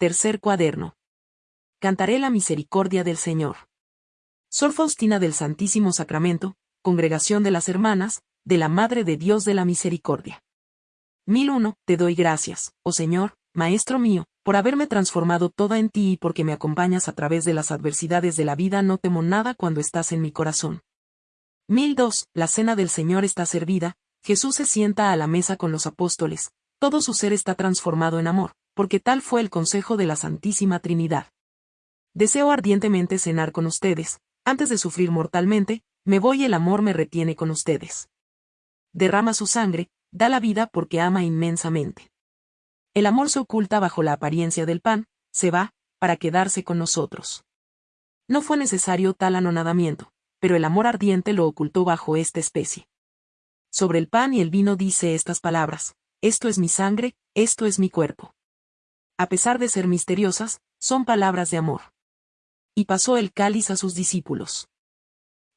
tercer cuaderno. Cantaré la misericordia del Señor. Sor Faustina del Santísimo Sacramento, Congregación de las Hermanas, de la Madre de Dios de la Misericordia. 1001. Te doy gracias, oh Señor, Maestro mío, por haberme transformado toda en ti y porque me acompañas a través de las adversidades de la vida no temo nada cuando estás en mi corazón. 1002. La cena del Señor está servida, Jesús se sienta a la mesa con los apóstoles, todo su ser está transformado en amor, porque tal fue el consejo de la Santísima Trinidad. Deseo ardientemente cenar con ustedes, antes de sufrir mortalmente, me voy y el amor me retiene con ustedes. Derrama su sangre, da la vida porque ama inmensamente. El amor se oculta bajo la apariencia del pan, se va, para quedarse con nosotros. No fue necesario tal anonadamiento, pero el amor ardiente lo ocultó bajo esta especie. Sobre el pan y el vino dice estas palabras, esto es mi sangre, esto es mi cuerpo. A pesar de ser misteriosas, son palabras de amor. Y pasó el cáliz a sus discípulos.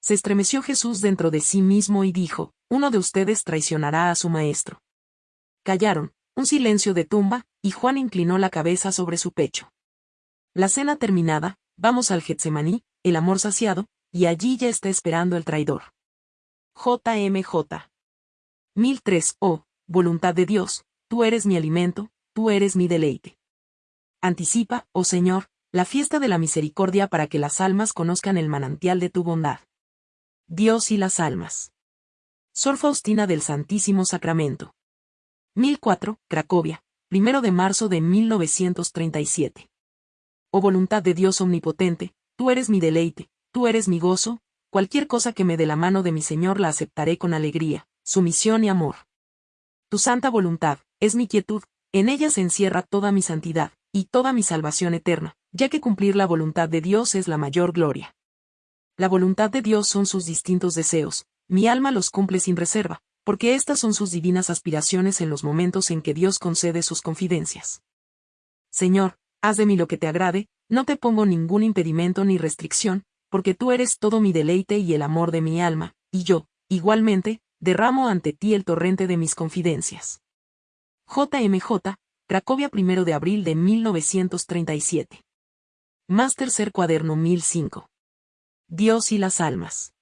Se estremeció Jesús dentro de sí mismo y dijo, uno de ustedes traicionará a su maestro. Callaron, un silencio de tumba, y Juan inclinó la cabeza sobre su pecho. La cena terminada, vamos al Getsemaní, el amor saciado, y allí ya está esperando el traidor. JMJ. 1003. Oh, voluntad de Dios, tú eres mi alimento, tú eres mi deleite. Anticipa, oh Señor, la fiesta de la misericordia para que las almas conozcan el manantial de tu bondad. Dios y las almas. Sor Faustina del Santísimo Sacramento. 1004, Cracovia, primero de marzo de 1937. Oh voluntad de Dios omnipotente, tú eres mi deleite, tú eres mi gozo, cualquier cosa que me dé la mano de mi Señor la aceptaré con alegría, sumisión y amor. Tu santa voluntad, es mi quietud, en ella se encierra toda mi santidad, y toda mi salvación eterna, ya que cumplir la voluntad de Dios es la mayor gloria. La voluntad de Dios son sus distintos deseos, mi alma los cumple sin reserva, porque estas son sus divinas aspiraciones en los momentos en que Dios concede sus confidencias. Señor, haz de mí lo que te agrade, no te pongo ningún impedimento ni restricción, porque tú eres todo mi deleite y el amor de mi alma, y yo, igualmente, derramo ante ti el torrente de mis confidencias. JMJ, Cracovia 1 de abril de 1937. Más tercer cuaderno 1005. Dios y las almas.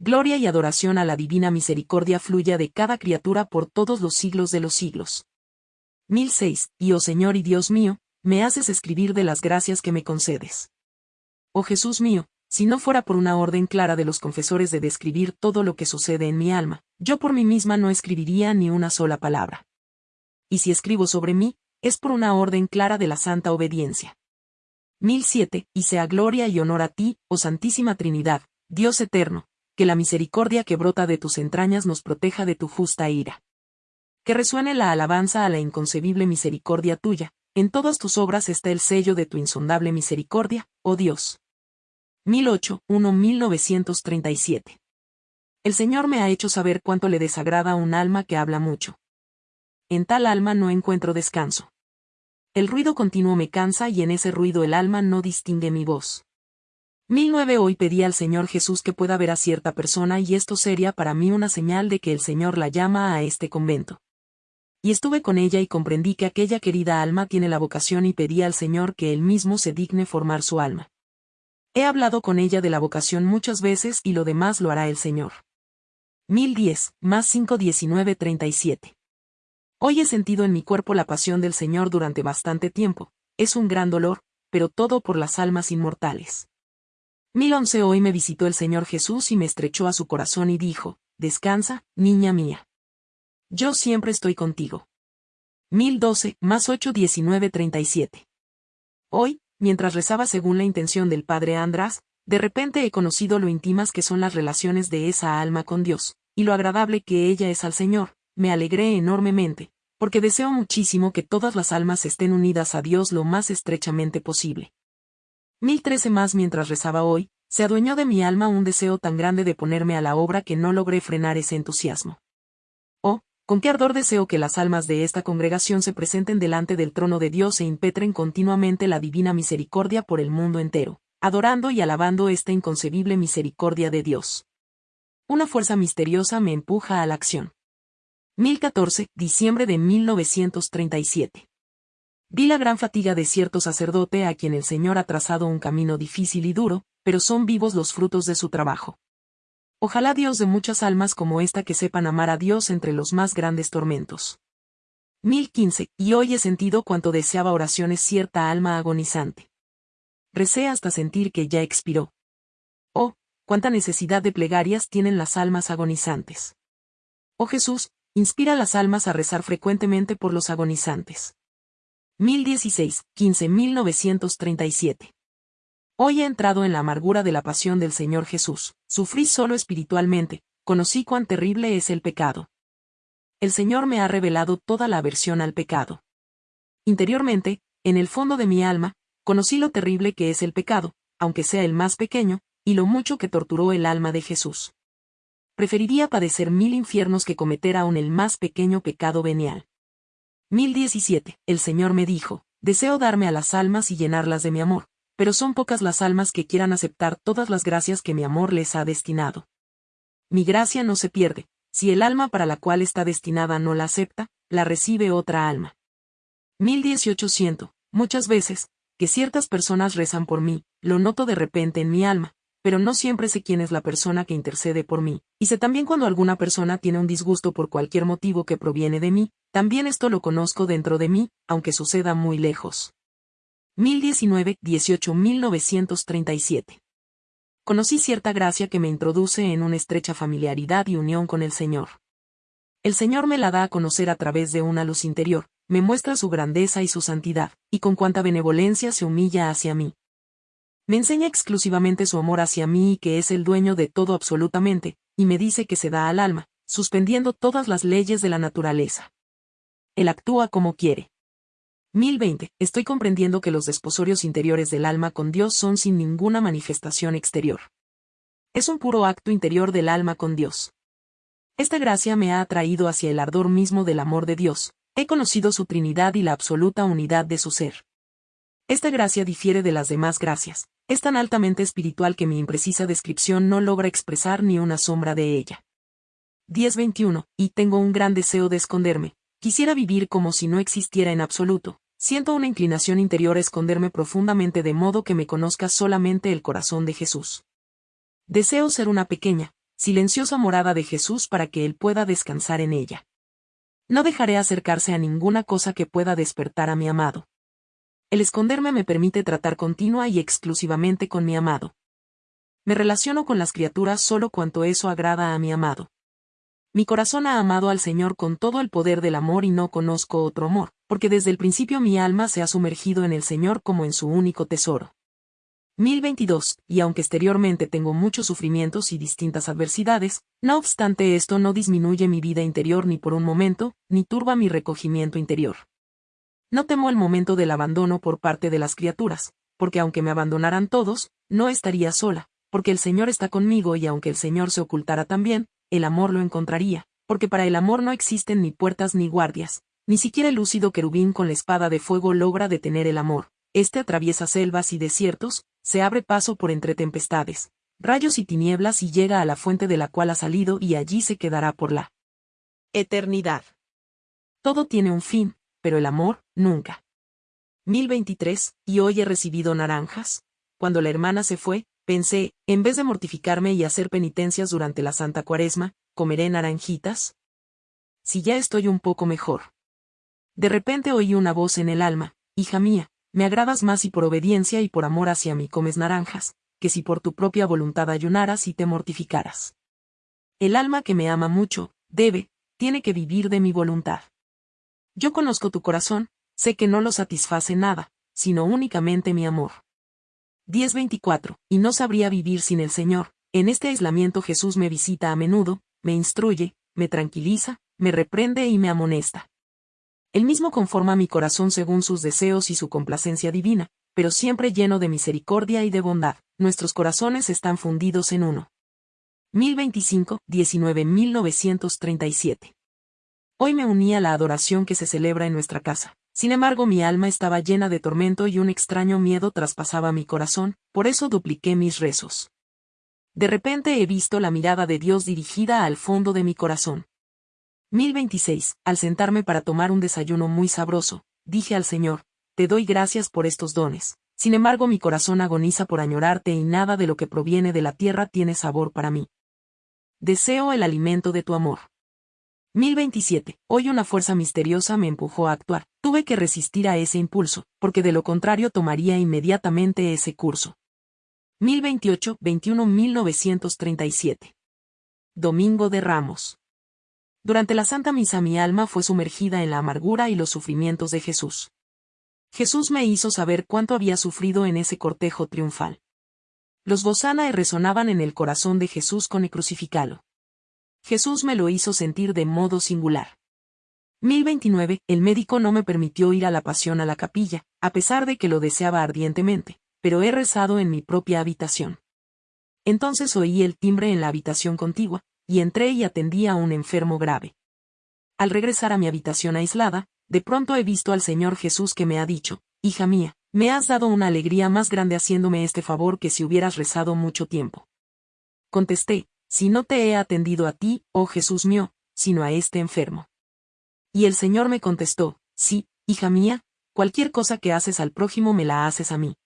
Gloria y adoración a la divina misericordia fluya de cada criatura por todos los siglos de los siglos. 1006. Y oh Señor y Dios mío, me haces escribir de las gracias que me concedes. Oh Jesús mío, si no fuera por una orden clara de los confesores de describir todo lo que sucede en mi alma, yo por mí misma no escribiría ni una sola palabra. Y si escribo sobre mí, es por una orden clara de la santa obediencia. 1007. Y sea gloria y honor a ti, oh Santísima Trinidad, Dios eterno, que la misericordia que brota de tus entrañas nos proteja de tu justa ira. Que resuene la alabanza a la inconcebible misericordia tuya, en todas tus obras está el sello de tu insondable misericordia, oh Dios. 1008, 1 1937. El Señor me ha hecho saber cuánto le desagrada un alma que habla mucho. En tal alma no encuentro descanso. El ruido continuo me cansa y en ese ruido el alma no distingue mi voz. 1009 Hoy pedí al Señor Jesús que pueda ver a cierta persona y esto sería para mí una señal de que el Señor la llama a este convento. Y estuve con ella y comprendí que aquella querida alma tiene la vocación y pedí al Señor que él mismo se digne formar su alma. He hablado con ella de la vocación muchas veces y lo demás lo hará el Señor. 1010, más 5 19 37. Hoy he sentido en mi cuerpo la pasión del Señor durante bastante tiempo, es un gran dolor, pero todo por las almas inmortales. 1011 Hoy me visitó el Señor Jesús y me estrechó a su corazón y dijo, Descansa, niña mía. Yo siempre estoy contigo. 1012, más 8 19 37. Hoy, mientras rezaba según la intención del Padre András, de repente he conocido lo íntimas que son las relaciones de esa alma con Dios, y lo agradable que ella es al Señor, me alegré enormemente, porque deseo muchísimo que todas las almas estén unidas a Dios lo más estrechamente posible. 1013 más mientras rezaba hoy, se adueñó de mi alma un deseo tan grande de ponerme a la obra que no logré frenar ese entusiasmo. Oh, con qué ardor deseo que las almas de esta congregación se presenten delante del trono de Dios e impetren continuamente la divina misericordia por el mundo entero, adorando y alabando esta inconcebible misericordia de Dios. Una fuerza misteriosa me empuja a la acción. 1014, diciembre de 1937. Vi la gran fatiga de cierto sacerdote a quien el Señor ha trazado un camino difícil y duro, pero son vivos los frutos de su trabajo. Ojalá Dios de muchas almas como esta que sepan amar a Dios entre los más grandes tormentos. 1015, y hoy he sentido cuanto deseaba oraciones cierta alma agonizante. Recé hasta sentir que ya expiró. Oh, cuánta necesidad de plegarias tienen las almas agonizantes. Oh Jesús, inspira a las almas a rezar frecuentemente por los agonizantes. 1016, 15.937. Hoy he entrado en la amargura de la pasión del Señor Jesús, sufrí solo espiritualmente, conocí cuán terrible es el pecado. El Señor me ha revelado toda la aversión al pecado. Interiormente, en el fondo de mi alma, conocí lo terrible que es el pecado, aunque sea el más pequeño, y lo mucho que torturó el alma de Jesús. Preferiría padecer mil infiernos que cometer aún el más pequeño pecado venial. 1017. El Señor me dijo, deseo darme a las almas y llenarlas de mi amor, pero son pocas las almas que quieran aceptar todas las gracias que mi amor les ha destinado. Mi gracia no se pierde, si el alma para la cual está destinada no la acepta, la recibe otra alma. 1018. Muchas veces, que ciertas personas rezan por mí, lo noto de repente en mi alma, pero no siempre sé quién es la persona que intercede por mí, y sé también cuando alguna persona tiene un disgusto por cualquier motivo que proviene de mí, también esto lo conozco dentro de mí, aunque suceda muy lejos. 1019, 18 1937. Conocí cierta gracia que me introduce en una estrecha familiaridad y unión con el Señor. El Señor me la da a conocer a través de una luz interior, me muestra su grandeza y su santidad, y con cuánta benevolencia se humilla hacia mí, me enseña exclusivamente su amor hacia mí y que es el dueño de todo absolutamente, y me dice que se da al alma, suspendiendo todas las leyes de la naturaleza. Él actúa como quiere. 1020. Estoy comprendiendo que los desposorios interiores del alma con Dios son sin ninguna manifestación exterior. Es un puro acto interior del alma con Dios. Esta gracia me ha atraído hacia el ardor mismo del amor de Dios, he conocido su Trinidad y la absoluta unidad de su ser. Esta gracia difiere de las demás gracias, es tan altamente espiritual que mi imprecisa descripción no logra expresar ni una sombra de ella. 10.21, y tengo un gran deseo de esconderme, quisiera vivir como si no existiera en absoluto, siento una inclinación interior a esconderme profundamente de modo que me conozca solamente el corazón de Jesús. Deseo ser una pequeña, silenciosa morada de Jesús para que Él pueda descansar en ella. No dejaré acercarse a ninguna cosa que pueda despertar a mi amado. El esconderme me permite tratar continua y exclusivamente con mi amado. Me relaciono con las criaturas solo cuanto eso agrada a mi amado. Mi corazón ha amado al Señor con todo el poder del amor y no conozco otro amor, porque desde el principio mi alma se ha sumergido en el Señor como en su único tesoro. 1022, y aunque exteriormente tengo muchos sufrimientos y distintas adversidades, no obstante esto no disminuye mi vida interior ni por un momento, ni turba mi recogimiento interior. No temo el momento del abandono por parte de las criaturas, porque aunque me abandonaran todos, no estaría sola, porque el Señor está conmigo y aunque el Señor se ocultara también, el amor lo encontraría, porque para el amor no existen ni puertas ni guardias, ni siquiera el lúcido querubín con la espada de fuego logra detener el amor. Este atraviesa selvas y desiertos, se abre paso por entre tempestades, rayos y tinieblas y llega a la fuente de la cual ha salido y allí se quedará por la eternidad. Todo tiene un fin, pero el amor, nunca. 1023, y hoy he recibido naranjas. Cuando la hermana se fue, pensé, en vez de mortificarme y hacer penitencias durante la Santa Cuaresma, ¿comeré naranjitas? Si ya estoy un poco mejor. De repente oí una voz en el alma, hija mía, me agradas más si por obediencia y por amor hacia mí comes naranjas, que si por tu propia voluntad ayunaras y te mortificaras. El alma que me ama mucho, debe, tiene que vivir de mi voluntad. Yo conozco tu corazón, sé que no lo satisface nada, sino únicamente mi amor. 10.24. Y no sabría vivir sin el Señor. En este aislamiento Jesús me visita a menudo, me instruye, me tranquiliza, me reprende y me amonesta. Él mismo conforma mi corazón según sus deseos y su complacencia divina, pero siempre lleno de misericordia y de bondad. Nuestros corazones están fundidos en uno. 1025, 19.937. Hoy me uní a la adoración que se celebra en nuestra casa. Sin embargo, mi alma estaba llena de tormento y un extraño miedo traspasaba mi corazón, por eso dupliqué mis rezos. De repente he visto la mirada de Dios dirigida al fondo de mi corazón. 1026. Al sentarme para tomar un desayuno muy sabroso, dije al Señor, te doy gracias por estos dones. Sin embargo mi corazón agoniza por añorarte y nada de lo que proviene de la tierra tiene sabor para mí. Deseo el alimento de tu amor. 1027. Hoy una fuerza misteriosa me empujó a actuar. Tuve que resistir a ese impulso, porque de lo contrario tomaría inmediatamente ese curso. 1028, 21, 1937. Domingo de Ramos. Durante la Santa Misa mi alma fue sumergida en la amargura y los sufrimientos de Jesús. Jesús me hizo saber cuánto había sufrido en ese cortejo triunfal. Los y resonaban en el corazón de Jesús con el crucificalo. Jesús me lo hizo sentir de modo singular. 1029, el médico no me permitió ir a la pasión a la capilla, a pesar de que lo deseaba ardientemente, pero he rezado en mi propia habitación. Entonces oí el timbre en la habitación contigua, y entré y atendí a un enfermo grave. Al regresar a mi habitación aislada, de pronto he visto al Señor Jesús que me ha dicho, Hija mía, me has dado una alegría más grande haciéndome este favor que si hubieras rezado mucho tiempo. Contesté, si no te he atendido a ti, oh Jesús mío, sino a este enfermo. Y el Señor me contestó, sí, hija mía, cualquier cosa que haces al prójimo me la haces a mí.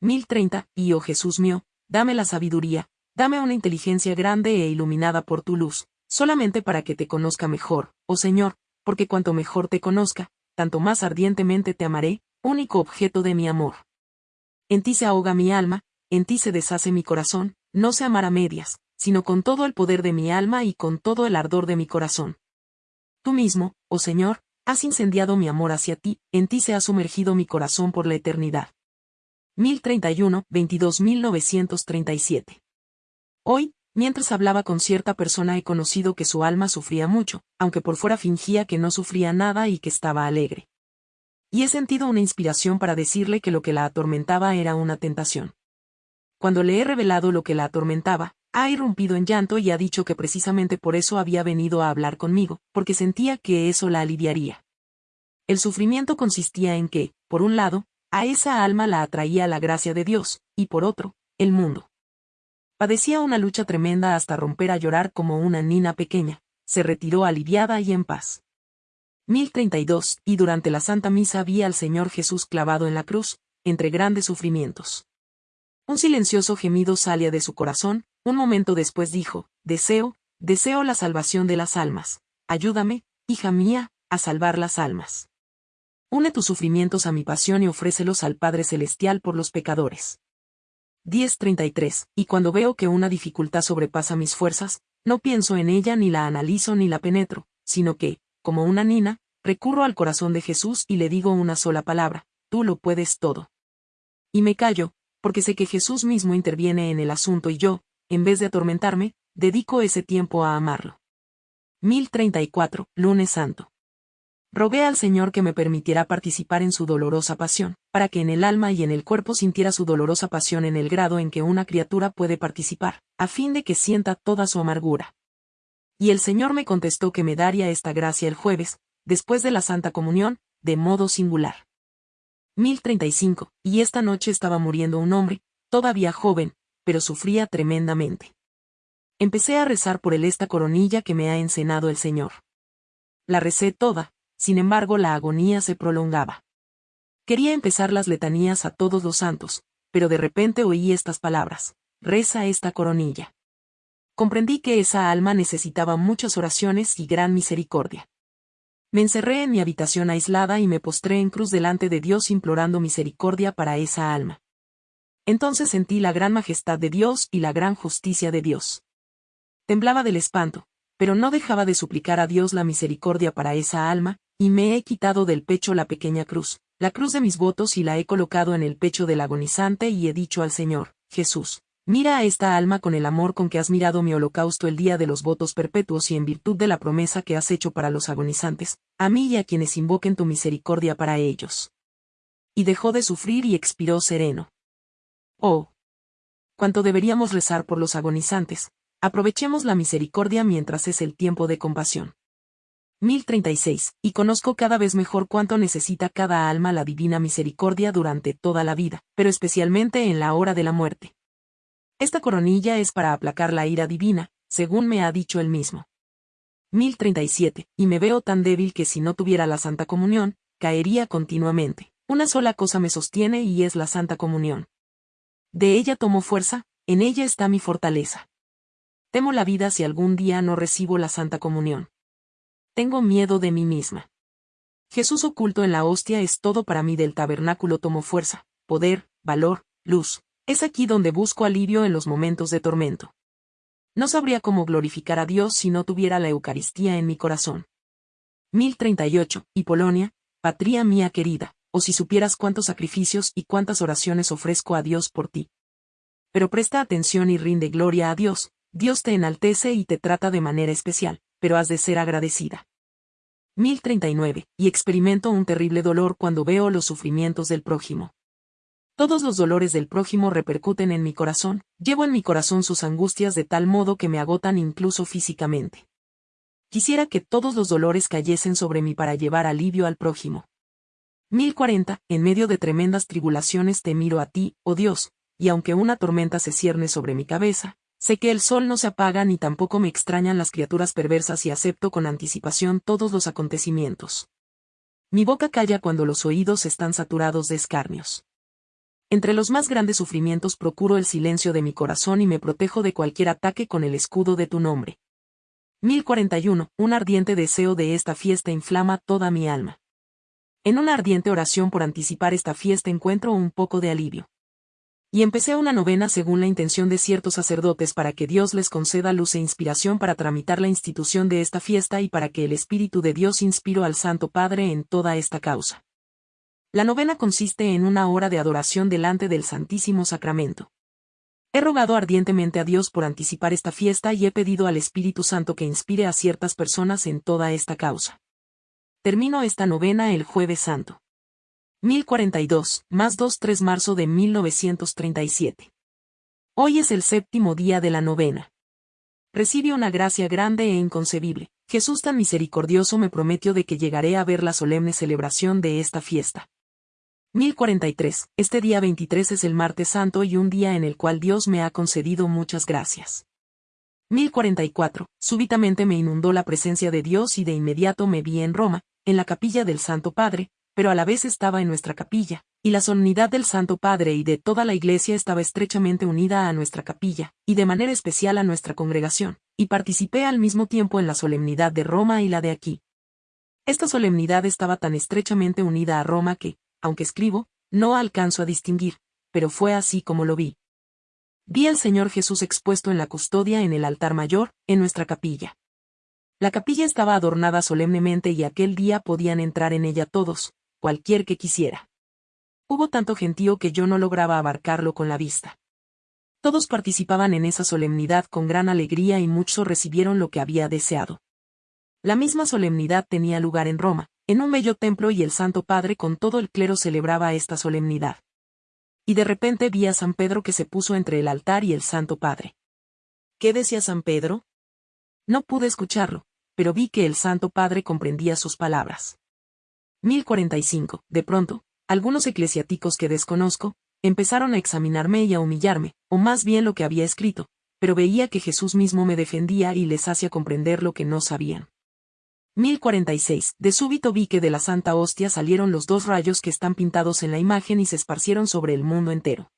1030, y oh Jesús mío, dame la sabiduría, dame una inteligencia grande e iluminada por tu luz, solamente para que te conozca mejor, oh Señor, porque cuanto mejor te conozca, tanto más ardientemente te amaré, único objeto de mi amor. En ti se ahoga mi alma, en ti se deshace mi corazón, no se amar a medias, sino con todo el poder de mi alma y con todo el ardor de mi corazón. Tú mismo, oh Señor, has incendiado mi amor hacia ti, en ti se ha sumergido mi corazón por la eternidad. 1031, 22.937. Hoy, mientras hablaba con cierta persona he conocido que su alma sufría mucho, aunque por fuera fingía que no sufría nada y que estaba alegre. Y he sentido una inspiración para decirle que lo que la atormentaba era una tentación. Cuando le he revelado lo que la atormentaba, ha irrumpido en llanto y ha dicho que precisamente por eso había venido a hablar conmigo, porque sentía que eso la aliviaría. El sufrimiento consistía en que, por un lado, a esa alma la atraía la gracia de Dios, y por otro, el mundo. Padecía una lucha tremenda hasta romper a llorar como una nina pequeña, se retiró aliviada y en paz. 1032, y durante la Santa Misa vi al Señor Jesús clavado en la cruz, entre grandes sufrimientos. Un silencioso gemido salía de su corazón, un momento después dijo, Deseo, deseo la salvación de las almas. Ayúdame, hija mía, a salvar las almas. Une tus sufrimientos a mi pasión y ofrécelos al Padre Celestial por los pecadores. 10.33. Y cuando veo que una dificultad sobrepasa mis fuerzas, no pienso en ella ni la analizo ni la penetro, sino que, como una nina, recurro al corazón de Jesús y le digo una sola palabra, tú lo puedes todo. Y me callo, porque sé que Jesús mismo interviene en el asunto y yo, en vez de atormentarme, dedico ese tiempo a amarlo. 1034, lunes santo. Rogué al Señor que me permitiera participar en su dolorosa pasión, para que en el alma y en el cuerpo sintiera su dolorosa pasión en el grado en que una criatura puede participar, a fin de que sienta toda su amargura. Y el Señor me contestó que me daría esta gracia el jueves, después de la Santa Comunión, de modo singular. 1035, y esta noche estaba muriendo un hombre, todavía joven, pero sufría tremendamente. Empecé a rezar por él esta coronilla que me ha encenado el Señor. La recé toda, sin embargo la agonía se prolongaba. Quería empezar las letanías a todos los santos, pero de repente oí estas palabras, reza esta coronilla. Comprendí que esa alma necesitaba muchas oraciones y gran misericordia. Me encerré en mi habitación aislada y me postré en cruz delante de Dios implorando misericordia para esa alma. Entonces sentí la gran majestad de Dios y la gran justicia de Dios. Temblaba del espanto, pero no dejaba de suplicar a Dios la misericordia para esa alma, y me he quitado del pecho la pequeña cruz, la cruz de mis votos y la he colocado en el pecho del agonizante y he dicho al Señor, Jesús, mira a esta alma con el amor con que has mirado mi holocausto el día de los votos perpetuos y en virtud de la promesa que has hecho para los agonizantes, a mí y a quienes invoquen tu misericordia para ellos. Y dejó de sufrir y expiró sereno. Oh. Cuánto deberíamos rezar por los agonizantes. Aprovechemos la misericordia mientras es el tiempo de compasión. 1036. Y conozco cada vez mejor cuánto necesita cada alma la divina misericordia durante toda la vida, pero especialmente en la hora de la muerte. Esta coronilla es para aplacar la ira divina, según me ha dicho él mismo. 1037. Y me veo tan débil que si no tuviera la Santa Comunión, caería continuamente. Una sola cosa me sostiene y es la Santa Comunión. De ella tomo fuerza, en ella está mi fortaleza. Temo la vida si algún día no recibo la Santa Comunión. Tengo miedo de mí misma. Jesús oculto en la hostia es todo para mí del tabernáculo tomo fuerza, poder, valor, luz. Es aquí donde busco alivio en los momentos de tormento. No sabría cómo glorificar a Dios si no tuviera la Eucaristía en mi corazón. 1038. Y Polonia, patria mía querida, si supieras cuántos sacrificios y cuántas oraciones ofrezco a Dios por ti. Pero presta atención y rinde gloria a Dios, Dios te enaltece y te trata de manera especial, pero has de ser agradecida. 1039. Y experimento un terrible dolor cuando veo los sufrimientos del prójimo. Todos los dolores del prójimo repercuten en mi corazón, llevo en mi corazón sus angustias de tal modo que me agotan incluso físicamente. Quisiera que todos los dolores cayesen sobre mí para llevar alivio al prójimo. 1040. En medio de tremendas tribulaciones te miro a ti, oh Dios, y aunque una tormenta se cierne sobre mi cabeza, Sé que el sol no se apaga ni tampoco me extrañan las criaturas perversas y acepto con anticipación todos los acontecimientos. Mi boca calla cuando los oídos están saturados de escarnios. Entre los más grandes sufrimientos procuro el silencio de mi corazón y me protejo de cualquier ataque con el escudo de tu nombre. 1041. Un ardiente deseo de esta fiesta inflama toda mi alma. En una ardiente oración por anticipar esta fiesta encuentro un poco de alivio y empecé una novena según la intención de ciertos sacerdotes para que Dios les conceda luz e inspiración para tramitar la institución de esta fiesta y para que el Espíritu de Dios inspiró al Santo Padre en toda esta causa. La novena consiste en una hora de adoración delante del Santísimo Sacramento. He rogado ardientemente a Dios por anticipar esta fiesta y he pedido al Espíritu Santo que inspire a ciertas personas en toda esta causa. Termino esta novena el jueves santo. 1042, más 2-3 marzo de 1937. Hoy es el séptimo día de la novena. Recibe una gracia grande e inconcebible. Jesús tan misericordioso me prometió de que llegaré a ver la solemne celebración de esta fiesta. 1043. Este día 23 es el martes santo y un día en el cual Dios me ha concedido muchas gracias. 1044. Súbitamente me inundó la presencia de Dios y de inmediato me vi en Roma, en la capilla del Santo Padre, pero a la vez estaba en nuestra capilla, y la solemnidad del Santo Padre y de toda la Iglesia estaba estrechamente unida a nuestra capilla, y de manera especial a nuestra congregación, y participé al mismo tiempo en la solemnidad de Roma y la de aquí. Esta solemnidad estaba tan estrechamente unida a Roma que, aunque escribo, no alcanzo a distinguir, pero fue así como lo vi. Vi al Señor Jesús expuesto en la custodia en el altar mayor, en nuestra capilla. La capilla estaba adornada solemnemente y aquel día podían entrar en ella todos, cualquier que quisiera. Hubo tanto gentío que yo no lograba abarcarlo con la vista. Todos participaban en esa solemnidad con gran alegría y muchos recibieron lo que había deseado. La misma solemnidad tenía lugar en Roma, en un bello templo y el Santo Padre con todo el clero celebraba esta solemnidad. Y de repente vi a San Pedro que se puso entre el altar y el Santo Padre. ¿Qué decía San Pedro? No pude escucharlo, pero vi que el Santo Padre comprendía sus palabras. 1045. De pronto, algunos eclesiáticos que desconozco, empezaron a examinarme y a humillarme, o más bien lo que había escrito, pero veía que Jesús mismo me defendía y les hacía comprender lo que no sabían. 1046. De súbito vi que de la Santa Hostia salieron los dos rayos que están pintados en la imagen y se esparcieron sobre el mundo entero.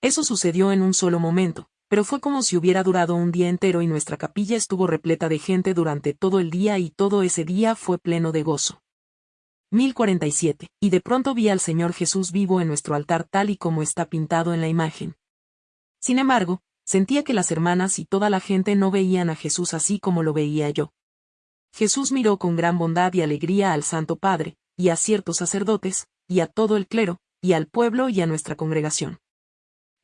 Eso sucedió en un solo momento, pero fue como si hubiera durado un día entero y nuestra capilla estuvo repleta de gente durante todo el día y todo ese día fue pleno de gozo. 1047, y de pronto vi al Señor Jesús vivo en nuestro altar tal y como está pintado en la imagen. Sin embargo, sentía que las hermanas y toda la gente no veían a Jesús así como lo veía yo. Jesús miró con gran bondad y alegría al Santo Padre, y a ciertos sacerdotes, y a todo el clero, y al pueblo y a nuestra congregación.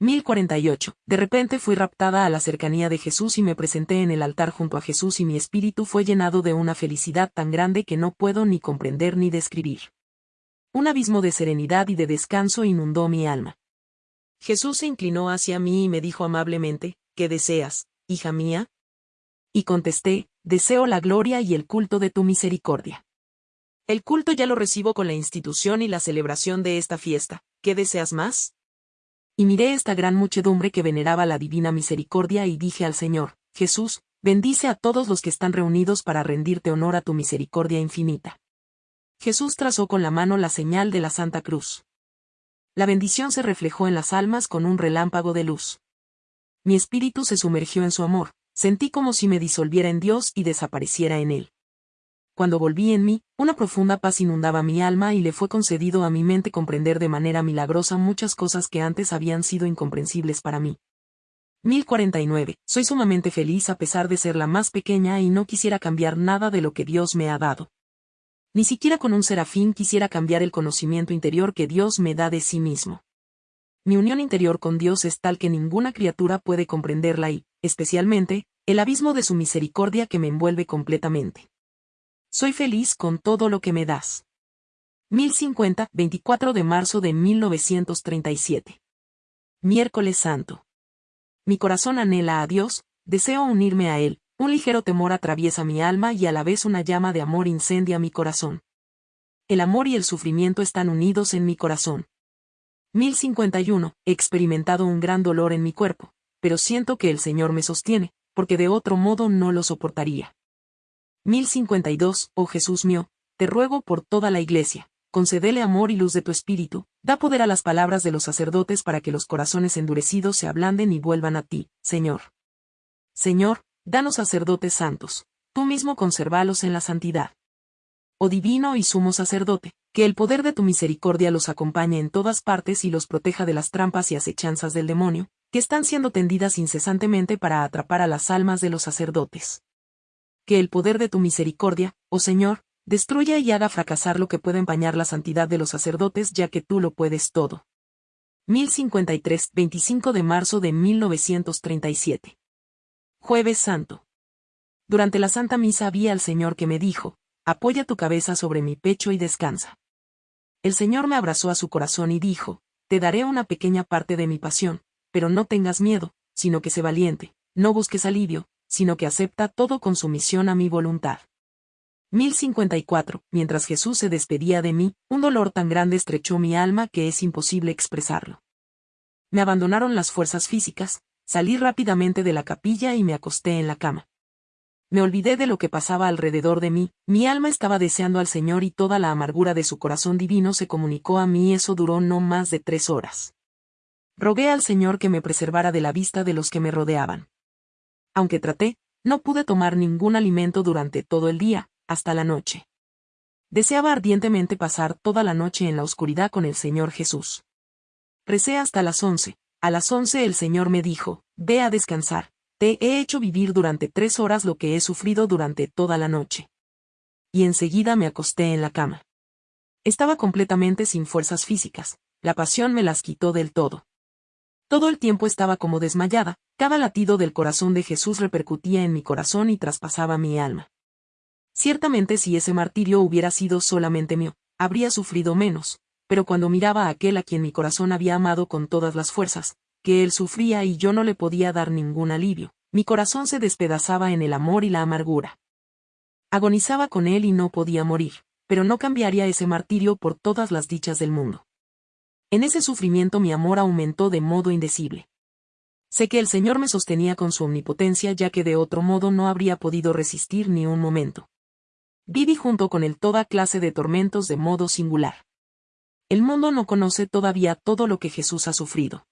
1048. De repente fui raptada a la cercanía de Jesús y me presenté en el altar junto a Jesús y mi espíritu fue llenado de una felicidad tan grande que no puedo ni comprender ni describir. Un abismo de serenidad y de descanso inundó mi alma. Jesús se inclinó hacia mí y me dijo amablemente, ¿qué deseas, hija mía? Y contesté, deseo la gloria y el culto de tu misericordia. El culto ya lo recibo con la institución y la celebración de esta fiesta, ¿qué deseas más? Y miré esta gran muchedumbre que veneraba la divina misericordia y dije al Señor, Jesús, bendice a todos los que están reunidos para rendirte honor a tu misericordia infinita. Jesús trazó con la mano la señal de la Santa Cruz. La bendición se reflejó en las almas con un relámpago de luz. Mi espíritu se sumergió en su amor, sentí como si me disolviera en Dios y desapareciera en él. Cuando volví en mí, una profunda paz inundaba mi alma y le fue concedido a mi mente comprender de manera milagrosa muchas cosas que antes habían sido incomprensibles para mí. 1049. Soy sumamente feliz a pesar de ser la más pequeña y no quisiera cambiar nada de lo que Dios me ha dado. Ni siquiera con un serafín quisiera cambiar el conocimiento interior que Dios me da de sí mismo. Mi unión interior con Dios es tal que ninguna criatura puede comprenderla y, especialmente, el abismo de su misericordia que me envuelve completamente. Soy feliz con todo lo que me das. 1050, 24 de marzo de 1937. Miércoles Santo. Mi corazón anhela a Dios, deseo unirme a Él, un ligero temor atraviesa mi alma y a la vez una llama de amor incendia mi corazón. El amor y el sufrimiento están unidos en mi corazón. 1051. He experimentado un gran dolor en mi cuerpo, pero siento que el Señor me sostiene, porque de otro modo no lo soportaría. 1052. Oh Jesús mío, te ruego por toda la Iglesia, concedele amor y luz de tu espíritu, da poder a las palabras de los sacerdotes para que los corazones endurecidos se ablanden y vuelvan a ti, Señor. Señor, Danos sacerdotes santos, tú mismo conservalos en la santidad. Oh divino y sumo sacerdote, que el poder de tu misericordia los acompañe en todas partes y los proteja de las trampas y acechanzas del demonio, que están siendo tendidas incesantemente para atrapar a las almas de los sacerdotes. Que el poder de tu misericordia, oh Señor, destruya y haga fracasar lo que pueda empañar la santidad de los sacerdotes ya que tú lo puedes todo. 1053, 25 de marzo de 1937. Jueves Santo. Durante la Santa Misa vi al Señor que me dijo, apoya tu cabeza sobre mi pecho y descansa. El Señor me abrazó a su corazón y dijo, te daré una pequeña parte de mi pasión, pero no tengas miedo, sino que sé valiente, no busques alivio, sino que acepta todo con sumisión a mi voluntad. 1054. Mientras Jesús se despedía de mí, un dolor tan grande estrechó mi alma que es imposible expresarlo. Me abandonaron las fuerzas físicas, Salí rápidamente de la capilla y me acosté en la cama. Me olvidé de lo que pasaba alrededor de mí, mi alma estaba deseando al Señor y toda la amargura de su corazón divino se comunicó a mí y eso duró no más de tres horas. Rogué al Señor que me preservara de la vista de los que me rodeaban. Aunque traté, no pude tomar ningún alimento durante todo el día, hasta la noche. Deseaba ardientemente pasar toda la noche en la oscuridad con el Señor Jesús. Recé hasta las once, a las once el Señor me dijo, Ve a descansar, te he hecho vivir durante tres horas lo que he sufrido durante toda la noche. Y enseguida me acosté en la cama. Estaba completamente sin fuerzas físicas, la pasión me las quitó del todo. Todo el tiempo estaba como desmayada, cada latido del corazón de Jesús repercutía en mi corazón y traspasaba mi alma. Ciertamente si ese martirio hubiera sido solamente mío, habría sufrido menos, pero cuando miraba a aquel a quien mi corazón había amado con todas las fuerzas, que él sufría y yo no le podía dar ningún alivio, mi corazón se despedazaba en el amor y la amargura. Agonizaba con él y no podía morir, pero no cambiaría ese martirio por todas las dichas del mundo. En ese sufrimiento mi amor aumentó de modo indecible. Sé que el Señor me sostenía con su omnipotencia ya que de otro modo no habría podido resistir ni un momento. Viví junto con él toda clase de tormentos de modo singular. El mundo no conoce todavía todo lo que Jesús ha sufrido.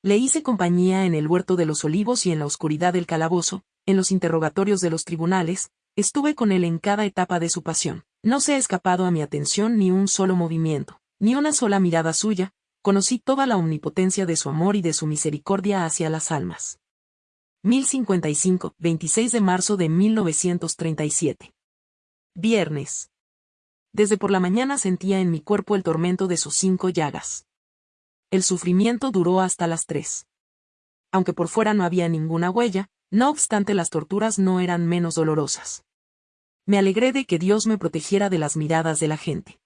Le hice compañía en el huerto de los olivos y en la oscuridad del calabozo, en los interrogatorios de los tribunales, estuve con él en cada etapa de su pasión. No se ha escapado a mi atención ni un solo movimiento, ni una sola mirada suya, conocí toda la omnipotencia de su amor y de su misericordia hacia las almas. 1055, 26 de marzo de 1937. Viernes. Desde por la mañana sentía en mi cuerpo el tormento de sus cinco llagas. El sufrimiento duró hasta las tres. Aunque por fuera no había ninguna huella, no obstante las torturas no eran menos dolorosas. Me alegré de que Dios me protegiera de las miradas de la gente.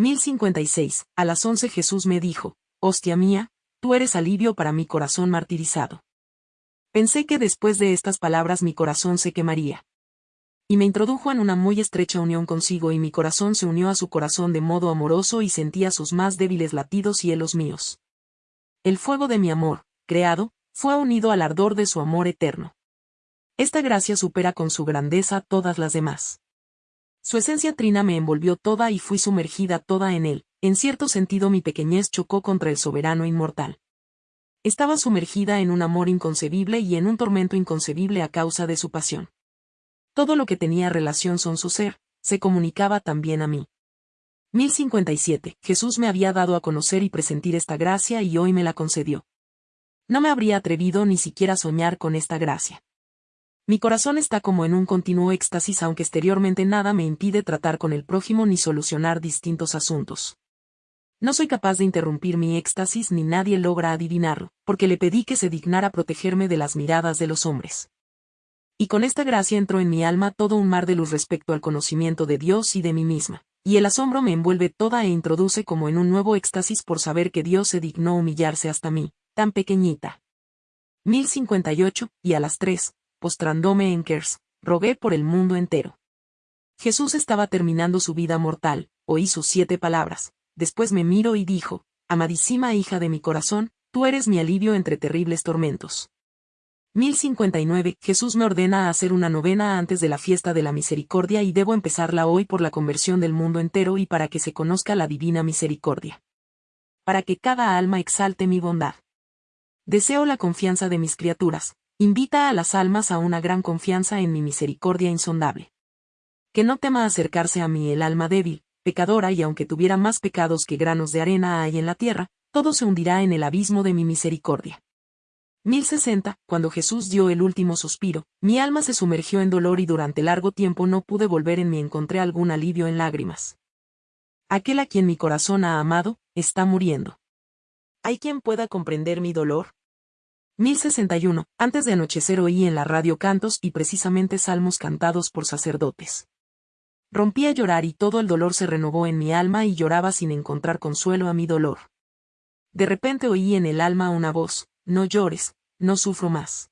1056. A las once Jesús me dijo, Hostia mía, tú eres alivio para mi corazón martirizado. Pensé que después de estas palabras mi corazón se quemaría y me introdujo en una muy estrecha unión consigo y mi corazón se unió a su corazón de modo amoroso y sentía sus más débiles latidos y los míos. El fuego de mi amor, creado, fue unido al ardor de su amor eterno. Esta gracia supera con su grandeza todas las demás. Su esencia trina me envolvió toda y fui sumergida toda en él, en cierto sentido mi pequeñez chocó contra el soberano inmortal. Estaba sumergida en un amor inconcebible y en un tormento inconcebible a causa de su pasión. Todo lo que tenía relación con su ser, se comunicaba también a mí. 1057. Jesús me había dado a conocer y presentir esta gracia y hoy me la concedió. No me habría atrevido ni siquiera a soñar con esta gracia. Mi corazón está como en un continuo éxtasis aunque exteriormente nada me impide tratar con el prójimo ni solucionar distintos asuntos. No soy capaz de interrumpir mi éxtasis ni nadie logra adivinarlo, porque le pedí que se dignara protegerme de las miradas de los hombres y con esta gracia entró en mi alma todo un mar de luz respecto al conocimiento de Dios y de mí misma, y el asombro me envuelve toda e introduce como en un nuevo éxtasis por saber que Dios se dignó humillarse hasta mí, tan pequeñita. 1058, y a las tres, postrándome en Kers, rogué por el mundo entero. Jesús estaba terminando su vida mortal, oí sus siete palabras, después me miro y dijo, Amadísima hija de mi corazón, tú eres mi alivio entre terribles tormentos. 1059. Jesús me ordena hacer una novena antes de la fiesta de la misericordia y debo empezarla hoy por la conversión del mundo entero y para que se conozca la divina misericordia. Para que cada alma exalte mi bondad. Deseo la confianza de mis criaturas, invita a las almas a una gran confianza en mi misericordia insondable. Que no tema acercarse a mí el alma débil, pecadora y aunque tuviera más pecados que granos de arena hay en la tierra, todo se hundirá en el abismo de mi misericordia. 1060, cuando Jesús dio el último suspiro, mi alma se sumergió en dolor y durante largo tiempo no pude volver en mí encontré algún alivio en lágrimas. Aquel a quien mi corazón ha amado, está muriendo. ¿Hay quien pueda comprender mi dolor? 1061, antes de anochecer oí en la radio cantos y precisamente salmos cantados por sacerdotes. Rompí a llorar y todo el dolor se renovó en mi alma y lloraba sin encontrar consuelo a mi dolor. De repente oí en el alma una voz, no llores, no sufro más.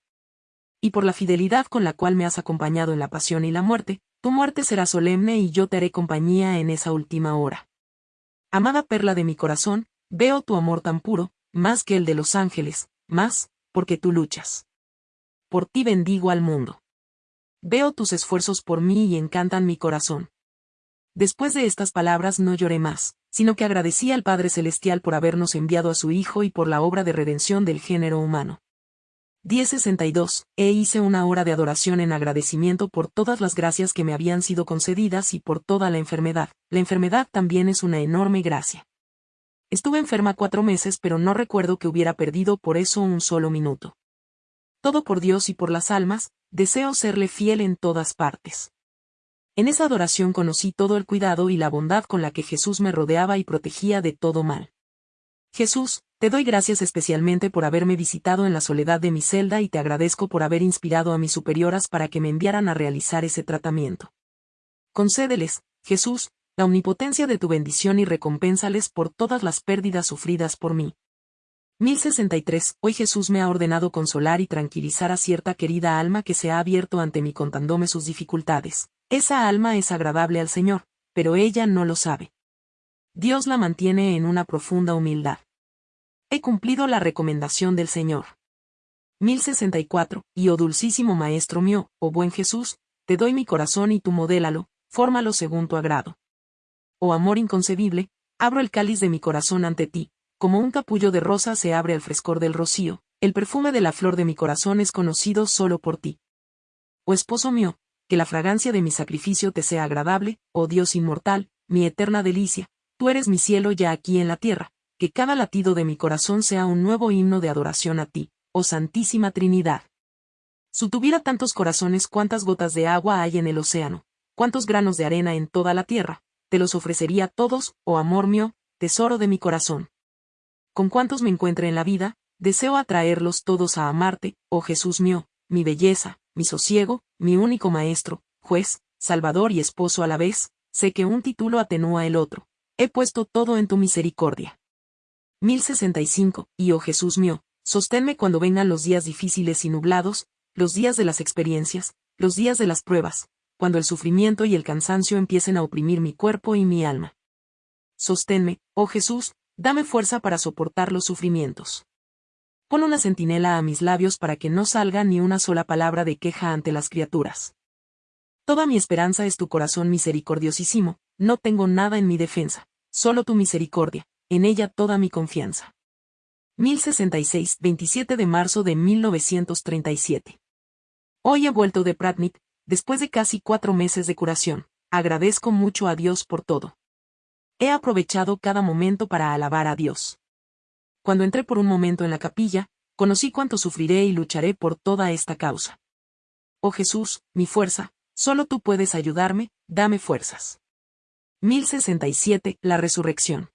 Y por la fidelidad con la cual me has acompañado en la pasión y la muerte, tu muerte será solemne y yo te haré compañía en esa última hora. Amada perla de mi corazón, veo tu amor tan puro, más que el de los ángeles, más, porque tú luchas. Por ti bendigo al mundo. Veo tus esfuerzos por mí y encantan mi corazón. Después de estas palabras no lloré más, sino que agradecí al Padre Celestial por habernos enviado a su Hijo y por la obra de redención del género humano. 1062, e hice una hora de adoración en agradecimiento por todas las gracias que me habían sido concedidas y por toda la enfermedad. La enfermedad también es una enorme gracia. Estuve enferma cuatro meses pero no recuerdo que hubiera perdido por eso un solo minuto. Todo por Dios y por las almas, deseo serle fiel en todas partes. En esa adoración conocí todo el cuidado y la bondad con la que Jesús me rodeaba y protegía de todo mal. Jesús, te doy gracias especialmente por haberme visitado en la soledad de mi celda y te agradezco por haber inspirado a mis superioras para que me enviaran a realizar ese tratamiento. Concédeles, Jesús, la omnipotencia de tu bendición y recompénsales por todas las pérdidas sufridas por mí. 1063. Hoy Jesús me ha ordenado consolar y tranquilizar a cierta querida alma que se ha abierto ante mí contándome sus dificultades. Esa alma es agradable al Señor, pero ella no lo sabe. Dios la mantiene en una profunda humildad. He cumplido la recomendación del Señor. 1064. Y oh dulcísimo Maestro mío, oh buen Jesús, te doy mi corazón y tú modélalo, fórmalo según tu agrado. Oh amor inconcebible, abro el cáliz de mi corazón ante ti, como un capullo de rosa se abre al frescor del rocío, el perfume de la flor de mi corazón es conocido solo por ti. Oh esposo mío, que la fragancia de mi sacrificio te sea agradable, oh Dios inmortal, mi eterna delicia, tú eres mi cielo ya aquí en la tierra, que cada latido de mi corazón sea un nuevo himno de adoración a ti, oh Santísima Trinidad. Si tuviera tantos corazones cuántas gotas de agua hay en el océano, cuántos granos de arena en toda la tierra, te los ofrecería todos, oh amor mío, tesoro de mi corazón. Con cuantos me encuentre en la vida, deseo atraerlos todos a amarte, oh Jesús mío, mi belleza, mi sosiego, mi único maestro, juez, salvador y esposo a la vez, sé que un título atenúa el otro. He puesto todo en tu misericordia. 1065, y oh Jesús mío, sosténme cuando vengan los días difíciles y nublados, los días de las experiencias, los días de las pruebas, cuando el sufrimiento y el cansancio empiecen a oprimir mi cuerpo y mi alma. Sosténme, oh Jesús, dame fuerza para soportar los sufrimientos. Pon una centinela a mis labios para que no salga ni una sola palabra de queja ante las criaturas. Toda mi esperanza es tu corazón misericordiosísimo, no tengo nada en mi defensa, solo tu misericordia, en ella toda mi confianza. 1066, 27 de marzo de 1937. Hoy he vuelto de Pratnik, después de casi cuatro meses de curación. Agradezco mucho a Dios por todo. He aprovechado cada momento para alabar a Dios. Cuando entré por un momento en la capilla, conocí cuánto sufriré y lucharé por toda esta causa. Oh Jesús, mi fuerza, solo tú puedes ayudarme, dame fuerzas. 1067. La resurrección.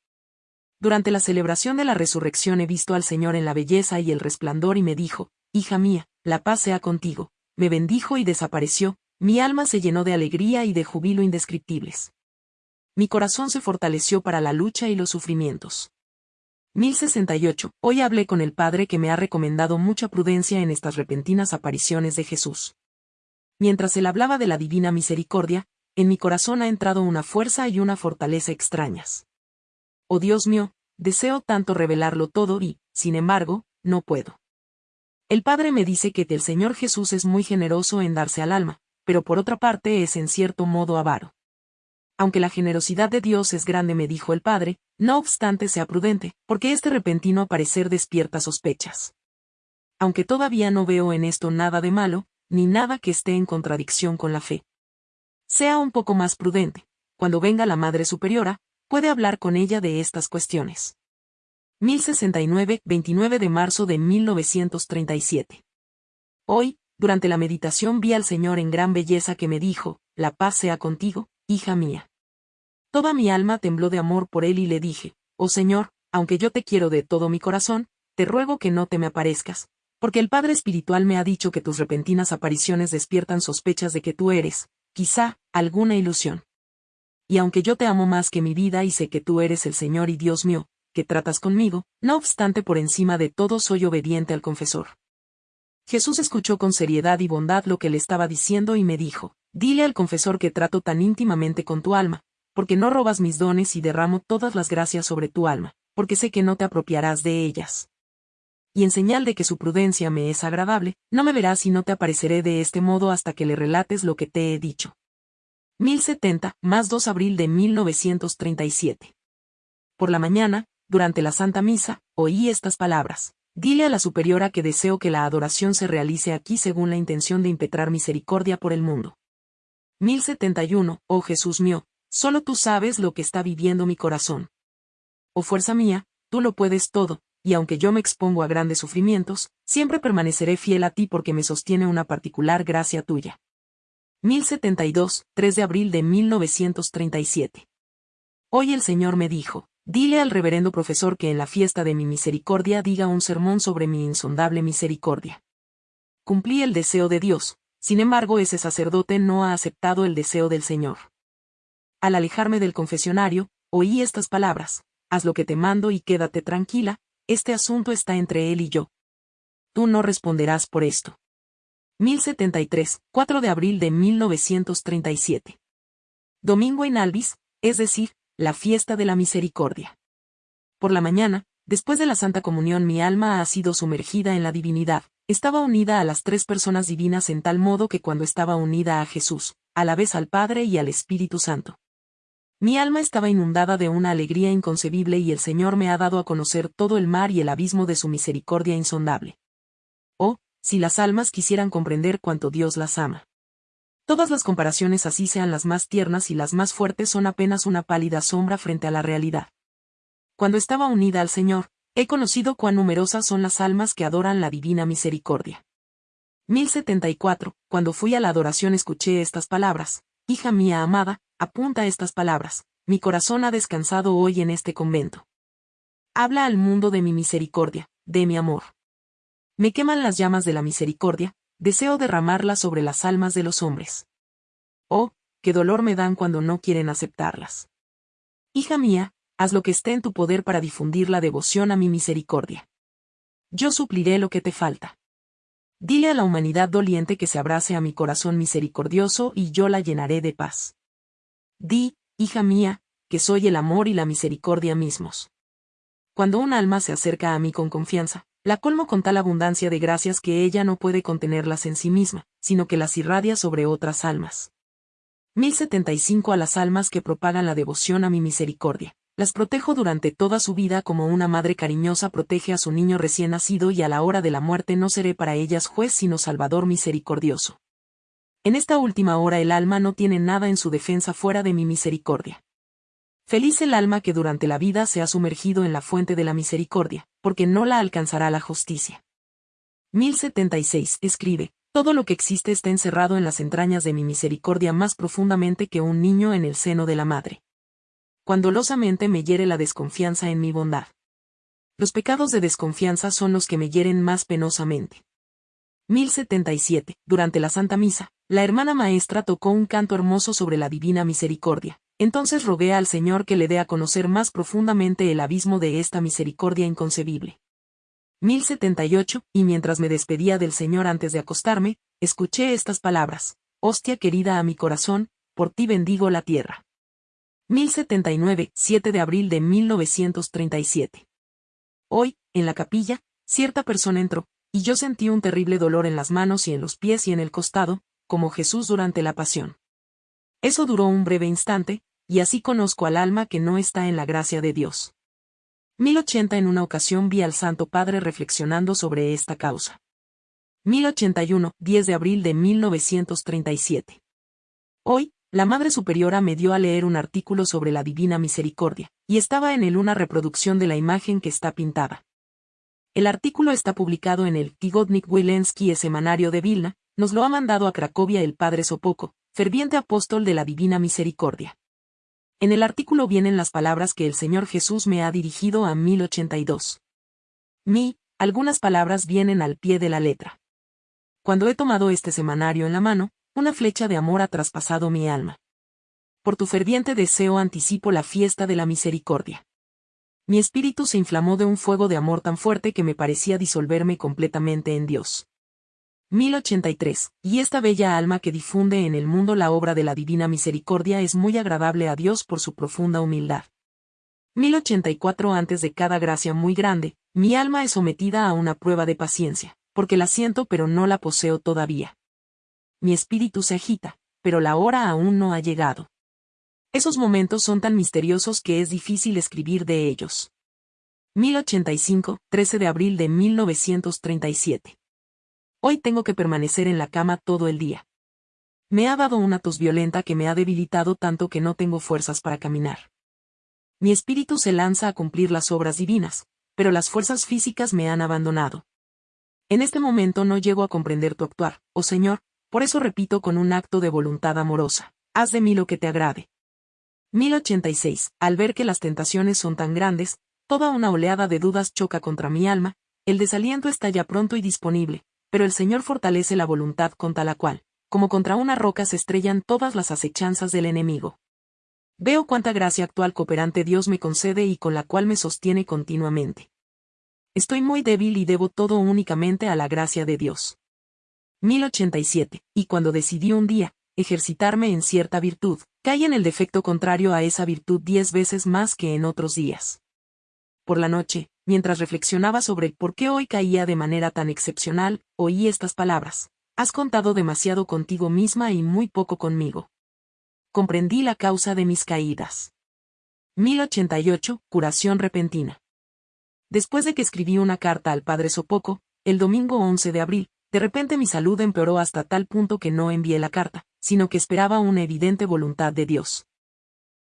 Durante la celebración de la resurrección he visto al Señor en la belleza y el resplandor y me dijo, Hija mía, la paz sea contigo. Me bendijo y desapareció, mi alma se llenó de alegría y de júbilo indescriptibles. Mi corazón se fortaleció para la lucha y los sufrimientos. 1068. Hoy hablé con el Padre que me ha recomendado mucha prudencia en estas repentinas apariciones de Jesús. Mientras él hablaba de la divina misericordia, en mi corazón ha entrado una fuerza y una fortaleza extrañas. Oh Dios mío, deseo tanto revelarlo todo y, sin embargo, no puedo. El Padre me dice que el Señor Jesús es muy generoso en darse al alma, pero por otra parte es en cierto modo avaro. Aunque la generosidad de Dios es grande, me dijo el Padre, no obstante sea prudente, porque este repentino aparecer despierta sospechas. Aunque todavía no veo en esto nada de malo, ni nada que esté en contradicción con la fe. Sea un poco más prudente. Cuando venga la Madre Superiora, puede hablar con ella de estas cuestiones. 1069, 29 de marzo de 1937. Hoy, durante la meditación vi al Señor en gran belleza que me dijo, La paz sea contigo, hija mía. Toda mi alma tembló de amor por él y le dije, Oh Señor, aunque yo te quiero de todo mi corazón, te ruego que no te me aparezcas, porque el Padre Espiritual me ha dicho que tus repentinas apariciones despiertan sospechas de que tú eres, quizá, alguna ilusión. Y aunque yo te amo más que mi vida y sé que tú eres el Señor y Dios mío, que tratas conmigo, no obstante por encima de todo soy obediente al confesor. Jesús escuchó con seriedad y bondad lo que le estaba diciendo y me dijo, dile al confesor que trato tan íntimamente con tu alma, porque no robas mis dones y derramo todas las gracias sobre tu alma, porque sé que no te apropiarás de ellas y en señal de que su prudencia me es agradable, no me verás y no te apareceré de este modo hasta que le relates lo que te he dicho. 1070, más 2 abril de 1937. Por la mañana, durante la Santa Misa, oí estas palabras. Dile a la superiora que deseo que la adoración se realice aquí según la intención de impetrar misericordia por el mundo. 1071, oh Jesús mío, solo tú sabes lo que está viviendo mi corazón. Oh fuerza mía, tú lo puedes todo, y aunque yo me expongo a grandes sufrimientos, siempre permaneceré fiel a ti porque me sostiene una particular gracia tuya. 1072, 3 de abril de 1937. Hoy el Señor me dijo, dile al reverendo profesor que en la fiesta de mi misericordia diga un sermón sobre mi insondable misericordia. Cumplí el deseo de Dios, sin embargo ese sacerdote no ha aceptado el deseo del Señor. Al alejarme del confesionario, oí estas palabras, haz lo que te mando y quédate tranquila, este asunto está entre él y yo. Tú no responderás por esto. 1073, 4 de abril de 1937. Domingo en Albis, es decir, la fiesta de la misericordia. Por la mañana, después de la Santa Comunión mi alma ha sido sumergida en la divinidad, estaba unida a las tres personas divinas en tal modo que cuando estaba unida a Jesús, a la vez al Padre y al Espíritu Santo. Mi alma estaba inundada de una alegría inconcebible y el Señor me ha dado a conocer todo el mar y el abismo de su misericordia insondable. Oh, si las almas quisieran comprender cuánto Dios las ama. Todas las comparaciones así sean las más tiernas y las más fuertes son apenas una pálida sombra frente a la realidad. Cuando estaba unida al Señor, he conocido cuán numerosas son las almas que adoran la divina misericordia. 1074, cuando fui a la adoración escuché estas palabras, Hija mía amada, apunta estas palabras, mi corazón ha descansado hoy en este convento. Habla al mundo de mi misericordia, de mi amor. Me queman las llamas de la misericordia, deseo derramarlas sobre las almas de los hombres. Oh, qué dolor me dan cuando no quieren aceptarlas. Hija mía, haz lo que esté en tu poder para difundir la devoción a mi misericordia. Yo supliré lo que te falta. Dile a la humanidad doliente que se abrace a mi corazón misericordioso y yo la llenaré de paz. Di, hija mía, que soy el amor y la misericordia mismos. Cuando un alma se acerca a mí con confianza, la colmo con tal abundancia de gracias que ella no puede contenerlas en sí misma, sino que las irradia sobre otras almas. 1075 a las almas que propagan la devoción a mi misericordia. Las protejo durante toda su vida como una madre cariñosa protege a su niño recién nacido y a la hora de la muerte no seré para ellas juez sino Salvador misericordioso. En esta última hora el alma no tiene nada en su defensa fuera de mi misericordia. Feliz el alma que durante la vida se ha sumergido en la fuente de la misericordia, porque no la alcanzará la justicia. 1076. Escribe, todo lo que existe está encerrado en las entrañas de mi misericordia más profundamente que un niño en el seno de la madre cuando losamente me hiere la desconfianza en mi bondad. Los pecados de desconfianza son los que me hieren más penosamente. 1077. Durante la Santa Misa, la hermana maestra tocó un canto hermoso sobre la divina misericordia. Entonces rogué al Señor que le dé a conocer más profundamente el abismo de esta misericordia inconcebible. 1078. Y mientras me despedía del Señor antes de acostarme, escuché estas palabras. Hostia querida a mi corazón, por ti bendigo la tierra. 1079, 7 de abril de 1937. Hoy, en la capilla, cierta persona entró, y yo sentí un terrible dolor en las manos y en los pies y en el costado, como Jesús durante la pasión. Eso duró un breve instante, y así conozco al alma que no está en la gracia de Dios. 1080 En una ocasión vi al Santo Padre reflexionando sobre esta causa. 1081, 10 de abril de 1937. Hoy, la Madre Superiora me dio a leer un artículo sobre la Divina Misericordia, y estaba en él una reproducción de la imagen que está pintada. El artículo está publicado en el Tigodnik Wilensky Semanario de Vilna, nos lo ha mandado a Cracovia el Padre Sopoco, ferviente apóstol de la Divina Misericordia. En el artículo vienen las palabras que el Señor Jesús me ha dirigido a 1082. Mi, algunas palabras vienen al pie de la letra. Cuando he tomado este semanario en la mano, una flecha de amor ha traspasado mi alma. Por tu ferviente deseo anticipo la fiesta de la misericordia. Mi espíritu se inflamó de un fuego de amor tan fuerte que me parecía disolverme completamente en Dios. 1083. Y esta bella alma que difunde en el mundo la obra de la divina misericordia es muy agradable a Dios por su profunda humildad. 1084 Antes de cada gracia muy grande, mi alma es sometida a una prueba de paciencia, porque la siento pero no la poseo todavía mi espíritu se agita, pero la hora aún no ha llegado. Esos momentos son tan misteriosos que es difícil escribir de ellos. 1085, 13 de abril de 1937. Hoy tengo que permanecer en la cama todo el día. Me ha dado una tos violenta que me ha debilitado tanto que no tengo fuerzas para caminar. Mi espíritu se lanza a cumplir las obras divinas, pero las fuerzas físicas me han abandonado. En este momento no llego a comprender tu actuar, oh Señor, por eso repito con un acto de voluntad amorosa, haz de mí lo que te agrade. 1086. Al ver que las tentaciones son tan grandes, toda una oleada de dudas choca contra mi alma, el desaliento está ya pronto y disponible, pero el Señor fortalece la voluntad contra la cual, como contra una roca se estrellan todas las acechanzas del enemigo. Veo cuánta gracia actual cooperante Dios me concede y con la cual me sostiene continuamente. Estoy muy débil y debo todo únicamente a la gracia de Dios. 1087, y cuando decidí un día, ejercitarme en cierta virtud, caí en el defecto contrario a esa virtud diez veces más que en otros días. Por la noche, mientras reflexionaba sobre por qué hoy caía de manera tan excepcional, oí estas palabras. Has contado demasiado contigo misma y muy poco conmigo. Comprendí la causa de mis caídas. 1088, curación repentina. Después de que escribí una carta al padre Sopoco, el domingo 11 de abril, de repente mi salud empeoró hasta tal punto que no envié la carta, sino que esperaba una evidente voluntad de Dios.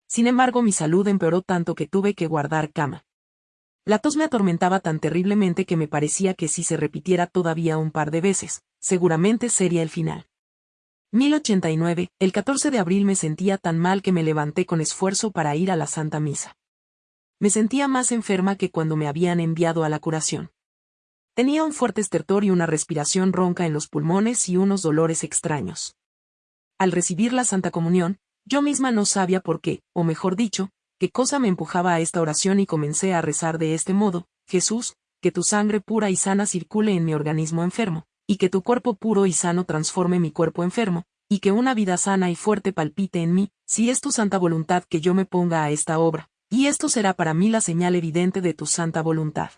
Sin embargo, mi salud empeoró tanto que tuve que guardar cama. La tos me atormentaba tan terriblemente que me parecía que si se repitiera todavía un par de veces, seguramente sería el final. 1089, el 14 de abril me sentía tan mal que me levanté con esfuerzo para ir a la Santa Misa. Me sentía más enferma que cuando me habían enviado a la curación. Tenía un fuerte estertor y una respiración ronca en los pulmones y unos dolores extraños. Al recibir la Santa Comunión, yo misma no sabía por qué, o mejor dicho, qué cosa me empujaba a esta oración y comencé a rezar de este modo, Jesús, que tu sangre pura y sana circule en mi organismo enfermo, y que tu cuerpo puro y sano transforme mi cuerpo enfermo, y que una vida sana y fuerte palpite en mí, si es tu santa voluntad que yo me ponga a esta obra, y esto será para mí la señal evidente de tu santa voluntad.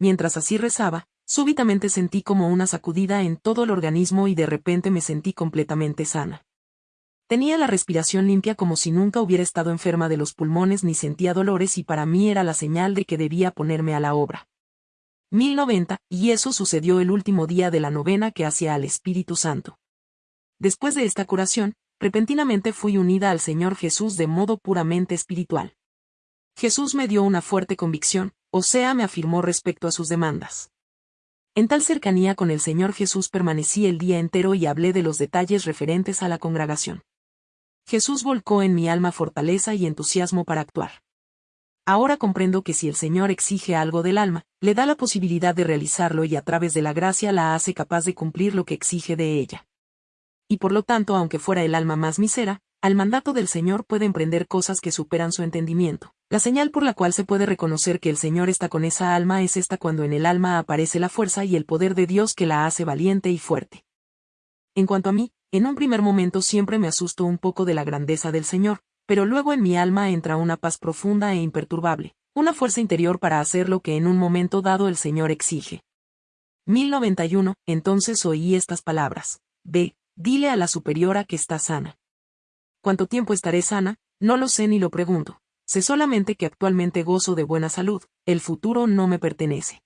Mientras así rezaba, súbitamente sentí como una sacudida en todo el organismo y de repente me sentí completamente sana. Tenía la respiración limpia como si nunca hubiera estado enferma de los pulmones ni sentía dolores y para mí era la señal de que debía ponerme a la obra. 1090, y eso sucedió el último día de la novena que hacía al Espíritu Santo. Después de esta curación, repentinamente fui unida al Señor Jesús de modo puramente espiritual. Jesús me dio una fuerte convicción, o sea, me afirmó respecto a sus demandas. En tal cercanía con el Señor Jesús permanecí el día entero y hablé de los detalles referentes a la congregación. Jesús volcó en mi alma fortaleza y entusiasmo para actuar. Ahora comprendo que si el Señor exige algo del alma, le da la posibilidad de realizarlo y a través de la gracia la hace capaz de cumplir lo que exige de ella. Y por lo tanto, aunque fuera el alma más misera, al mandato del Señor puede emprender cosas que superan su entendimiento. La señal por la cual se puede reconocer que el Señor está con esa alma es esta cuando en el alma aparece la fuerza y el poder de Dios que la hace valiente y fuerte. En cuanto a mí, en un primer momento siempre me asusto un poco de la grandeza del Señor, pero luego en mi alma entra una paz profunda e imperturbable, una fuerza interior para hacer lo que en un momento dado el Señor exige. 1091, entonces oí estas palabras. Ve, dile a la superiora que está sana. ¿Cuánto tiempo estaré sana? No lo sé ni lo pregunto. Sé solamente que actualmente gozo de buena salud, el futuro no me pertenece.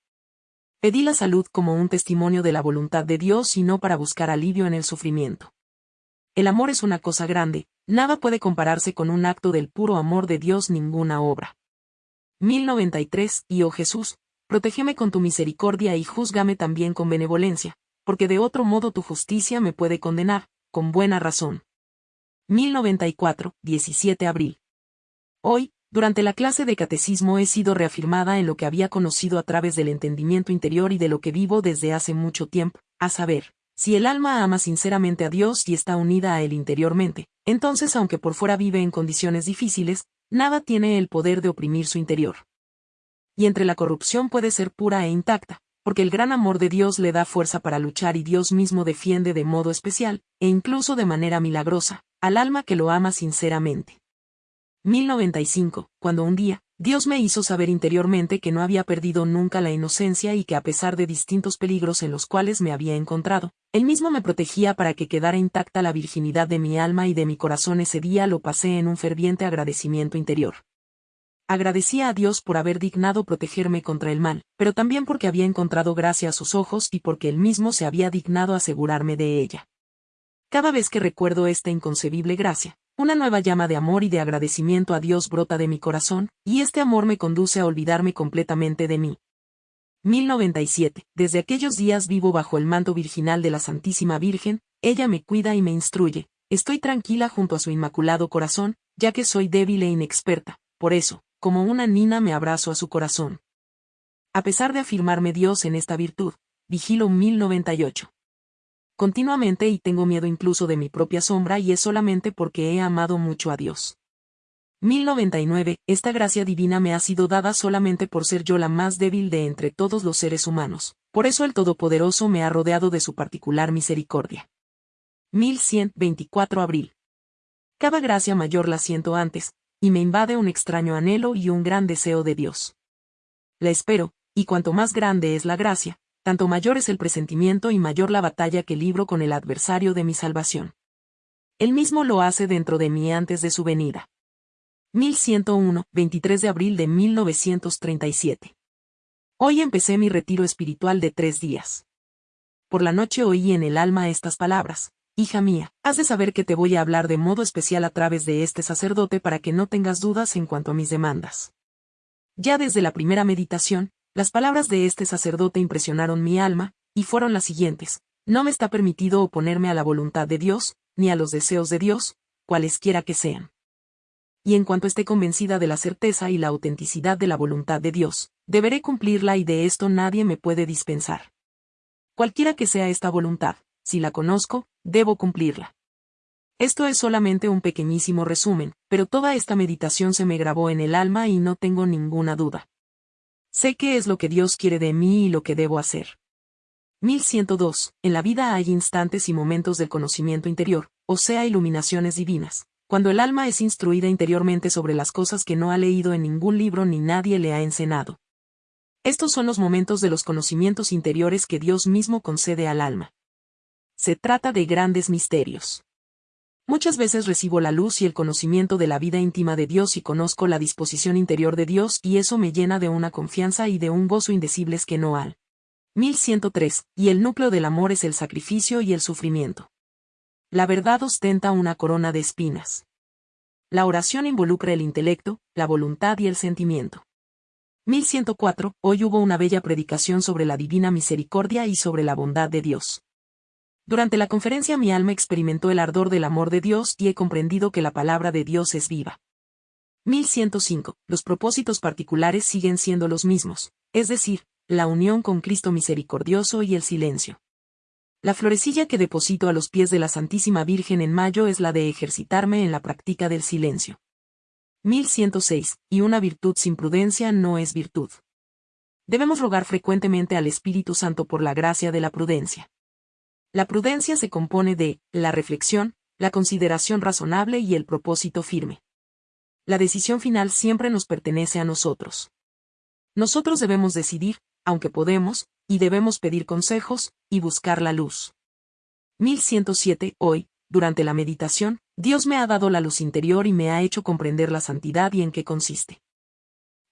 Pedí la salud como un testimonio de la voluntad de Dios y no para buscar alivio en el sufrimiento. El amor es una cosa grande, nada puede compararse con un acto del puro amor de Dios ninguna obra. 1093, y oh Jesús, protégeme con tu misericordia y júzgame también con benevolencia, porque de otro modo tu justicia me puede condenar, con buena razón. 1094, 17 abril. Hoy, durante la clase de catecismo he sido reafirmada en lo que había conocido a través del entendimiento interior y de lo que vivo desde hace mucho tiempo, a saber, si el alma ama sinceramente a Dios y está unida a Él interiormente, entonces aunque por fuera vive en condiciones difíciles, nada tiene el poder de oprimir su interior. Y entre la corrupción puede ser pura e intacta, porque el gran amor de Dios le da fuerza para luchar y Dios mismo defiende de modo especial, e incluso de manera milagrosa, al alma que lo ama sinceramente. 1095, cuando un día, Dios me hizo saber interiormente que no había perdido nunca la inocencia y que a pesar de distintos peligros en los cuales me había encontrado, Él mismo me protegía para que quedara intacta la virginidad de mi alma y de mi corazón ese día lo pasé en un ferviente agradecimiento interior. Agradecía a Dios por haber dignado protegerme contra el mal, pero también porque había encontrado gracia a sus ojos y porque Él mismo se había dignado asegurarme de ella. Cada vez que recuerdo esta inconcebible gracia, una nueva llama de amor y de agradecimiento a Dios brota de mi corazón, y este amor me conduce a olvidarme completamente de mí. 1097. Desde aquellos días vivo bajo el manto virginal de la Santísima Virgen, ella me cuida y me instruye, estoy tranquila junto a su inmaculado corazón, ya que soy débil e inexperta, por eso, como una nina me abrazo a su corazón. A pesar de afirmarme Dios en esta virtud, vigilo 1098 continuamente y tengo miedo incluso de mi propia sombra y es solamente porque he amado mucho a Dios. 1099. Esta gracia divina me ha sido dada solamente por ser yo la más débil de entre todos los seres humanos, por eso el Todopoderoso me ha rodeado de su particular misericordia. 1124 abril. Cada gracia mayor la siento antes, y me invade un extraño anhelo y un gran deseo de Dios. La espero, y cuanto más grande es la gracia, tanto mayor es el presentimiento y mayor la batalla que libro con el adversario de mi salvación. Él mismo lo hace dentro de mí antes de su venida. 1101, 23 de abril de 1937. Hoy empecé mi retiro espiritual de tres días. Por la noche oí en el alma estas palabras. Hija mía, has de saber que te voy a hablar de modo especial a través de este sacerdote para que no tengas dudas en cuanto a mis demandas. Ya desde la primera meditación, las palabras de este sacerdote impresionaron mi alma, y fueron las siguientes. No me está permitido oponerme a la voluntad de Dios, ni a los deseos de Dios, cualesquiera que sean. Y en cuanto esté convencida de la certeza y la autenticidad de la voluntad de Dios, deberé cumplirla y de esto nadie me puede dispensar. Cualquiera que sea esta voluntad, si la conozco, debo cumplirla. Esto es solamente un pequeñísimo resumen, pero toda esta meditación se me grabó en el alma y no tengo ninguna duda. Sé qué es lo que Dios quiere de mí y lo que debo hacer. 1102. En la vida hay instantes y momentos del conocimiento interior, o sea, iluminaciones divinas, cuando el alma es instruida interiormente sobre las cosas que no ha leído en ningún libro ni nadie le ha enseñado. Estos son los momentos de los conocimientos interiores que Dios mismo concede al alma. Se trata de grandes misterios. Muchas veces recibo la luz y el conocimiento de la vida íntima de Dios y conozco la disposición interior de Dios y eso me llena de una confianza y de un gozo indecibles que no al. 1103, y el núcleo del amor es el sacrificio y el sufrimiento. La verdad ostenta una corona de espinas. La oración involucra el intelecto, la voluntad y el sentimiento. 1104, hoy hubo una bella predicación sobre la divina misericordia y sobre la bondad de Dios. Durante la conferencia mi alma experimentó el ardor del amor de Dios y he comprendido que la palabra de Dios es viva. 1105. Los propósitos particulares siguen siendo los mismos, es decir, la unión con Cristo misericordioso y el silencio. La florecilla que deposito a los pies de la Santísima Virgen en mayo es la de ejercitarme en la práctica del silencio. 1106. Y una virtud sin prudencia no es virtud. Debemos rogar frecuentemente al Espíritu Santo por la gracia de la prudencia. La prudencia se compone de la reflexión, la consideración razonable y el propósito firme. La decisión final siempre nos pertenece a nosotros. Nosotros debemos decidir, aunque podemos, y debemos pedir consejos, y buscar la luz. 1107. Hoy, durante la meditación, Dios me ha dado la luz interior y me ha hecho comprender la santidad y en qué consiste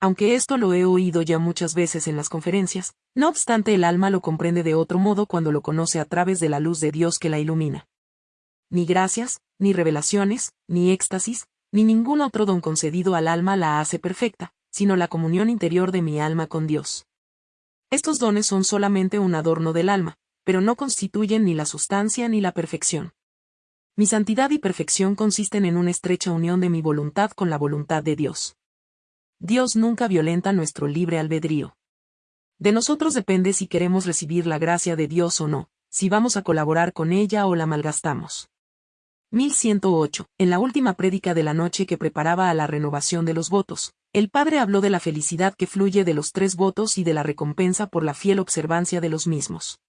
aunque esto lo he oído ya muchas veces en las conferencias, no obstante el alma lo comprende de otro modo cuando lo conoce a través de la luz de Dios que la ilumina. Ni gracias, ni revelaciones, ni éxtasis, ni ningún otro don concedido al alma la hace perfecta, sino la comunión interior de mi alma con Dios. Estos dones son solamente un adorno del alma, pero no constituyen ni la sustancia ni la perfección. Mi santidad y perfección consisten en una estrecha unión de mi voluntad con la voluntad de Dios. Dios nunca violenta nuestro libre albedrío. De nosotros depende si queremos recibir la gracia de Dios o no, si vamos a colaborar con ella o la malgastamos. 1108. En la última prédica de la noche que preparaba a la renovación de los votos, el Padre habló de la felicidad que fluye de los tres votos y de la recompensa por la fiel observancia de los mismos.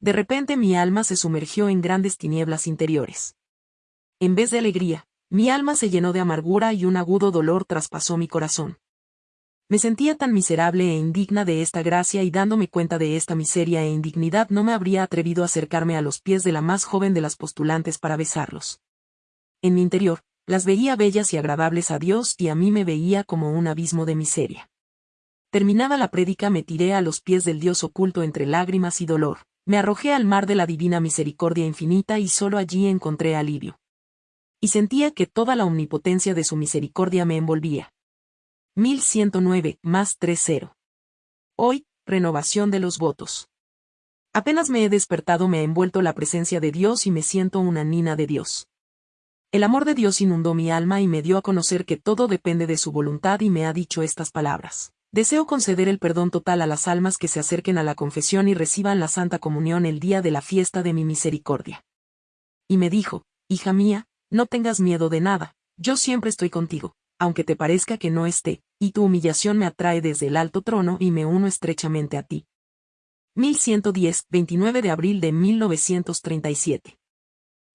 De repente mi alma se sumergió en grandes tinieblas interiores. En vez de alegría, mi alma se llenó de amargura y un agudo dolor traspasó mi corazón. Me sentía tan miserable e indigna de esta gracia y dándome cuenta de esta miseria e indignidad no me habría atrevido a acercarme a los pies de la más joven de las postulantes para besarlos. En mi interior, las veía bellas y agradables a Dios y a mí me veía como un abismo de miseria. Terminada la prédica me tiré a los pies del Dios oculto entre lágrimas y dolor, me arrojé al mar de la divina misericordia infinita y solo allí encontré alivio y sentía que toda la omnipotencia de su misericordia me envolvía. 1109 más 30. Hoy, renovación de los votos. Apenas me he despertado me ha envuelto la presencia de Dios y me siento una nina de Dios. El amor de Dios inundó mi alma y me dio a conocer que todo depende de su voluntad y me ha dicho estas palabras. Deseo conceder el perdón total a las almas que se acerquen a la confesión y reciban la Santa Comunión el día de la fiesta de mi misericordia. Y me dijo, Hija mía, no tengas miedo de nada, yo siempre estoy contigo, aunque te parezca que no esté, y tu humillación me atrae desde el alto trono y me uno estrechamente a ti. 1110, 29 de abril de 1937.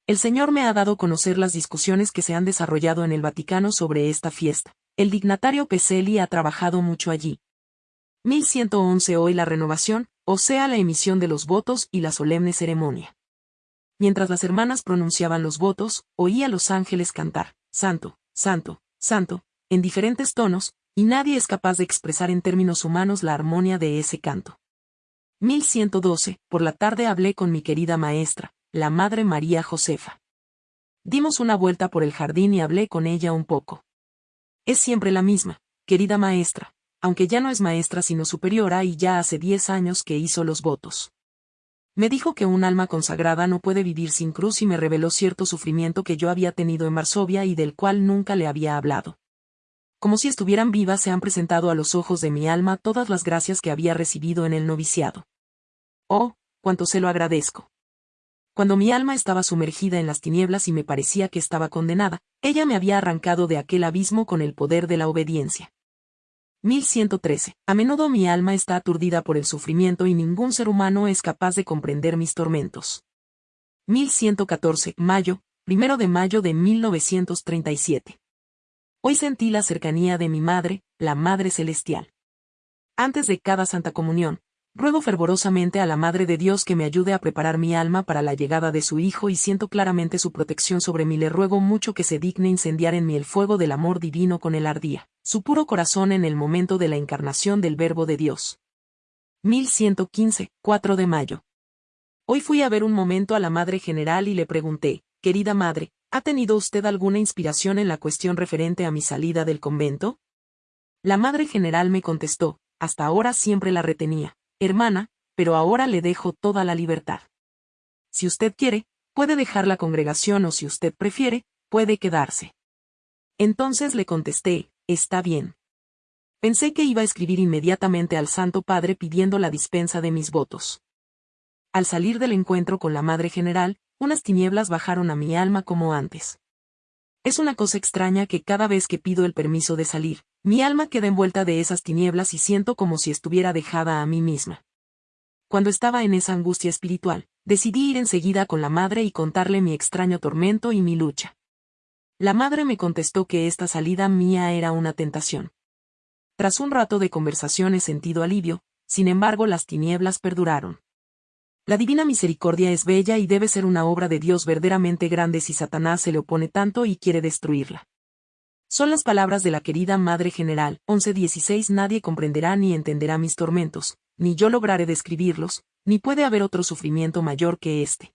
El Señor me ha dado a conocer las discusiones que se han desarrollado en el Vaticano sobre esta fiesta. El dignatario Peseli ha trabajado mucho allí. 1111 Hoy la renovación, o sea la emisión de los votos y la solemne ceremonia. Mientras las hermanas pronunciaban los votos, oía a los ángeles cantar, Santo, Santo, Santo, en diferentes tonos, y nadie es capaz de expresar en términos humanos la armonía de ese canto. 1112, por la tarde hablé con mi querida maestra, la Madre María Josefa. Dimos una vuelta por el jardín y hablé con ella un poco. Es siempre la misma, querida maestra, aunque ya no es maestra sino superiora y ya hace diez años que hizo los votos. Me dijo que un alma consagrada no puede vivir sin cruz y me reveló cierto sufrimiento que yo había tenido en Varsovia y del cual nunca le había hablado. Como si estuvieran vivas se han presentado a los ojos de mi alma todas las gracias que había recibido en el noviciado. Oh, cuánto se lo agradezco. Cuando mi alma estaba sumergida en las tinieblas y me parecía que estaba condenada, ella me había arrancado de aquel abismo con el poder de la obediencia. 1113. A menudo mi alma está aturdida por el sufrimiento y ningún ser humano es capaz de comprender mis tormentos. 1114. Mayo, primero de mayo de 1937. Hoy sentí la cercanía de mi madre, la Madre Celestial. Antes de cada Santa Comunión, Ruego fervorosamente a la Madre de Dios que me ayude a preparar mi alma para la llegada de su Hijo y siento claramente su protección sobre mí. Le ruego mucho que se digne incendiar en mí el fuego del amor divino con el ardía, su puro corazón en el momento de la encarnación del Verbo de Dios. 1115, 4 de mayo. Hoy fui a ver un momento a la Madre General y le pregunté, querida Madre, ¿ha tenido usted alguna inspiración en la cuestión referente a mi salida del convento? La Madre General me contestó, hasta ahora siempre la retenía hermana, pero ahora le dejo toda la libertad. Si usted quiere, puede dejar la congregación o si usted prefiere, puede quedarse. Entonces le contesté, está bien. Pensé que iba a escribir inmediatamente al Santo Padre pidiendo la dispensa de mis votos. Al salir del encuentro con la Madre General, unas tinieblas bajaron a mi alma como antes. Es una cosa extraña que cada vez que pido el permiso de salir, mi alma queda envuelta de esas tinieblas y siento como si estuviera dejada a mí misma. Cuando estaba en esa angustia espiritual, decidí ir enseguida con la madre y contarle mi extraño tormento y mi lucha. La madre me contestó que esta salida mía era una tentación. Tras un rato de conversación he sentido alivio, sin embargo las tinieblas perduraron. La divina misericordia es bella y debe ser una obra de Dios verdaderamente grande si Satanás se le opone tanto y quiere destruirla. Son las palabras de la querida Madre General, 11.16 Nadie comprenderá ni entenderá mis tormentos, ni yo lograré describirlos, ni puede haber otro sufrimiento mayor que este.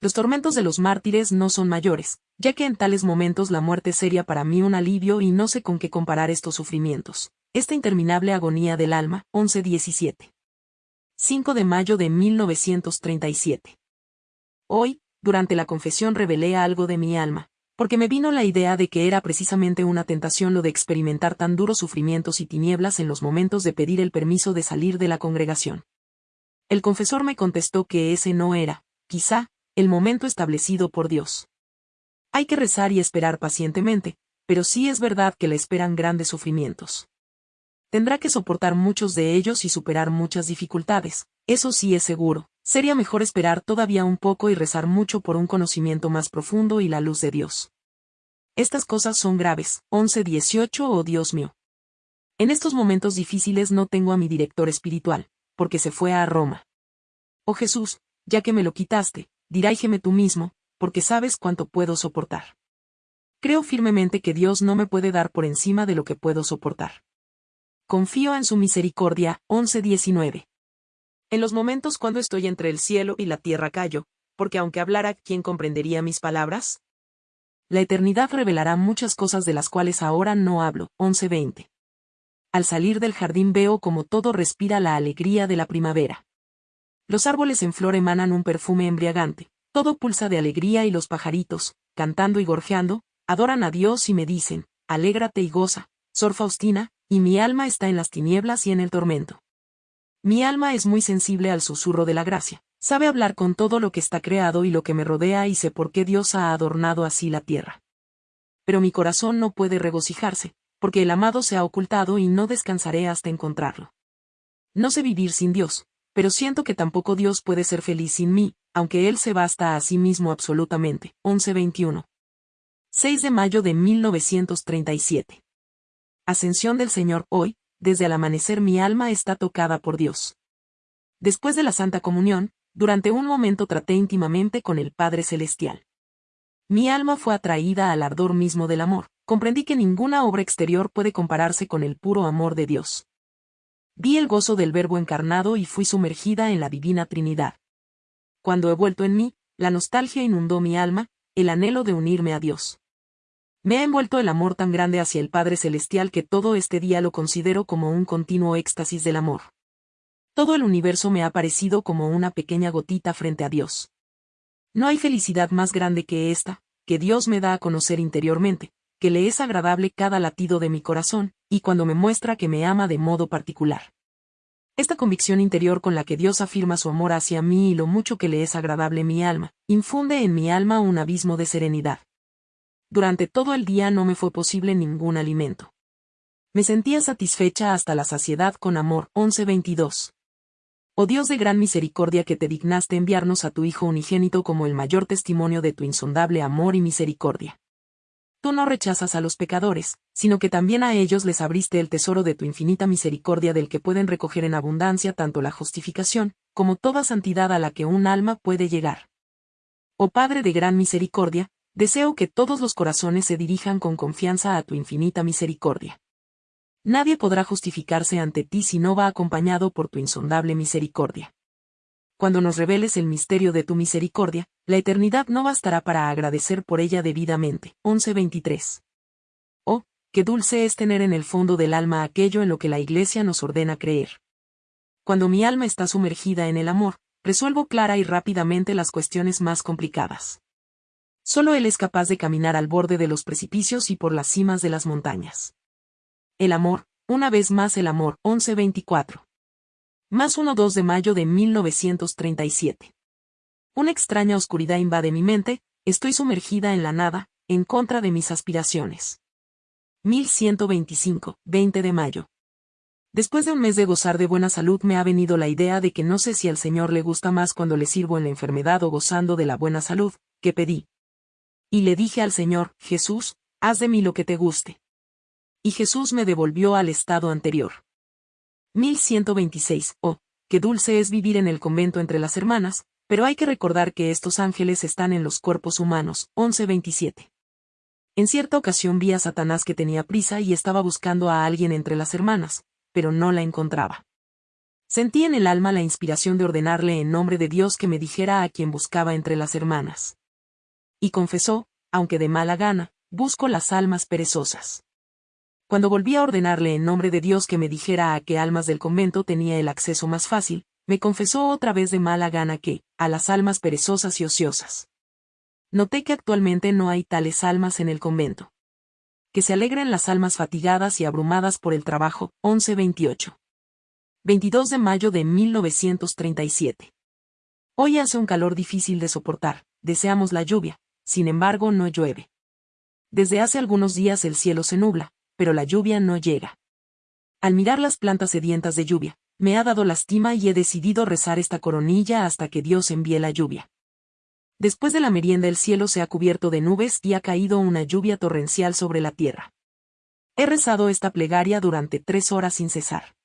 Los tormentos de los mártires no son mayores, ya que en tales momentos la muerte sería para mí un alivio y no sé con qué comparar estos sufrimientos. Esta interminable agonía del alma, 11.17. 5 de mayo de 1937. Hoy, durante la confesión revelé algo de mi alma, porque me vino la idea de que era precisamente una tentación lo de experimentar tan duros sufrimientos y tinieblas en los momentos de pedir el permiso de salir de la congregación. El confesor me contestó que ese no era, quizá, el momento establecido por Dios. Hay que rezar y esperar pacientemente, pero sí es verdad que le esperan grandes sufrimientos. Tendrá que soportar muchos de ellos y superar muchas dificultades, eso sí es seguro. Sería mejor esperar todavía un poco y rezar mucho por un conocimiento más profundo y la luz de Dios. Estas cosas son graves, 11-18 oh Dios mío. En estos momentos difíciles no tengo a mi director espiritual, porque se fue a Roma. Oh Jesús, ya que me lo quitaste, diráigeme tú mismo, porque sabes cuánto puedo soportar. Creo firmemente que Dios no me puede dar por encima de lo que puedo soportar. Confío en su misericordia, 11-19. En los momentos cuando estoy entre el cielo y la tierra callo, porque aunque hablara, ¿quién comprendería mis palabras? La eternidad revelará muchas cosas de las cuales ahora no hablo. 11-20. Al salir del jardín veo como todo respira la alegría de la primavera. Los árboles en flor emanan un perfume embriagante, todo pulsa de alegría y los pajaritos, cantando y gorjeando, adoran a Dios y me dicen, alégrate y goza, Sor Faustina, y mi alma está en las tinieblas y en el tormento. Mi alma es muy sensible al susurro de la gracia, sabe hablar con todo lo que está creado y lo que me rodea y sé por qué Dios ha adornado así la tierra. Pero mi corazón no puede regocijarse, porque el amado se ha ocultado y no descansaré hasta encontrarlo. No sé vivir sin Dios, pero siento que tampoco Dios puede ser feliz sin mí, aunque Él se basta a sí mismo absolutamente. 1121. 6 de mayo de 1937. Ascensión del Señor hoy, desde el amanecer mi alma está tocada por Dios. Después de la Santa Comunión, durante un momento traté íntimamente con el Padre Celestial. Mi alma fue atraída al ardor mismo del amor, comprendí que ninguna obra exterior puede compararse con el puro amor de Dios. Vi el gozo del Verbo encarnado y fui sumergida en la Divina Trinidad. Cuando he vuelto en mí, la nostalgia inundó mi alma, el anhelo de unirme a Dios. Me ha envuelto el amor tan grande hacia el Padre Celestial que todo este día lo considero como un continuo éxtasis del amor. Todo el universo me ha parecido como una pequeña gotita frente a Dios. No hay felicidad más grande que esta, que Dios me da a conocer interiormente, que le es agradable cada latido de mi corazón, y cuando me muestra que me ama de modo particular. Esta convicción interior con la que Dios afirma su amor hacia mí y lo mucho que le es agradable mi alma, infunde en mi alma un abismo de serenidad durante todo el día no me fue posible ningún alimento. Me sentía satisfecha hasta la saciedad con amor. 11.22. Oh Dios de gran misericordia que te dignaste enviarnos a tu Hijo unigénito como el mayor testimonio de tu insondable amor y misericordia. tú no rechazas a los pecadores, sino que también a ellos les abriste el tesoro de tu infinita misericordia del que pueden recoger en abundancia tanto la justificación, como toda santidad a la que un alma puede llegar. Oh Padre de gran misericordia, deseo que todos los corazones se dirijan con confianza a tu infinita misericordia. Nadie podrá justificarse ante ti si no va acompañado por tu insondable misericordia. Cuando nos reveles el misterio de tu misericordia, la eternidad no bastará para agradecer por ella debidamente. 11.23. Oh, qué dulce es tener en el fondo del alma aquello en lo que la Iglesia nos ordena creer. Cuando mi alma está sumergida en el amor, resuelvo clara y rápidamente las cuestiones más complicadas. Solo Él es capaz de caminar al borde de los precipicios y por las cimas de las montañas. El amor, una vez más el amor, 1124. Más 1-2 de mayo de 1937. Una extraña oscuridad invade mi mente, estoy sumergida en la nada, en contra de mis aspiraciones. 1125, 20 de mayo. Después de un mes de gozar de buena salud me ha venido la idea de que no sé si al Señor le gusta más cuando le sirvo en la enfermedad o gozando de la buena salud, que pedí. Y le dije al Señor, Jesús, haz de mí lo que te guste y Jesús me devolvió al estado anterior. 1126. Oh, qué dulce es vivir en el convento entre las hermanas, pero hay que recordar que estos ángeles están en los cuerpos humanos. 1127. En cierta ocasión vi a Satanás que tenía prisa y estaba buscando a alguien entre las hermanas, pero no la encontraba. Sentí en el alma la inspiración de ordenarle en nombre de Dios que me dijera a quien buscaba entre las hermanas. Y confesó, aunque de mala gana, busco las almas perezosas. Cuando volví a ordenarle en nombre de Dios que me dijera a qué almas del convento tenía el acceso más fácil, me confesó otra vez de mala gana que, a las almas perezosas y ociosas. Noté que actualmente no hay tales almas en el convento. Que se alegren las almas fatigadas y abrumadas por el trabajo, 1128. 22 de mayo de 1937. Hoy hace un calor difícil de soportar, deseamos la lluvia, sin embargo no llueve. Desde hace algunos días el cielo se nubla, pero la lluvia no llega. Al mirar las plantas sedientas de lluvia, me ha dado lástima y he decidido rezar esta coronilla hasta que Dios envíe la lluvia. Después de la merienda el cielo se ha cubierto de nubes y ha caído una lluvia torrencial sobre la tierra. He rezado esta plegaria durante tres horas sin cesar.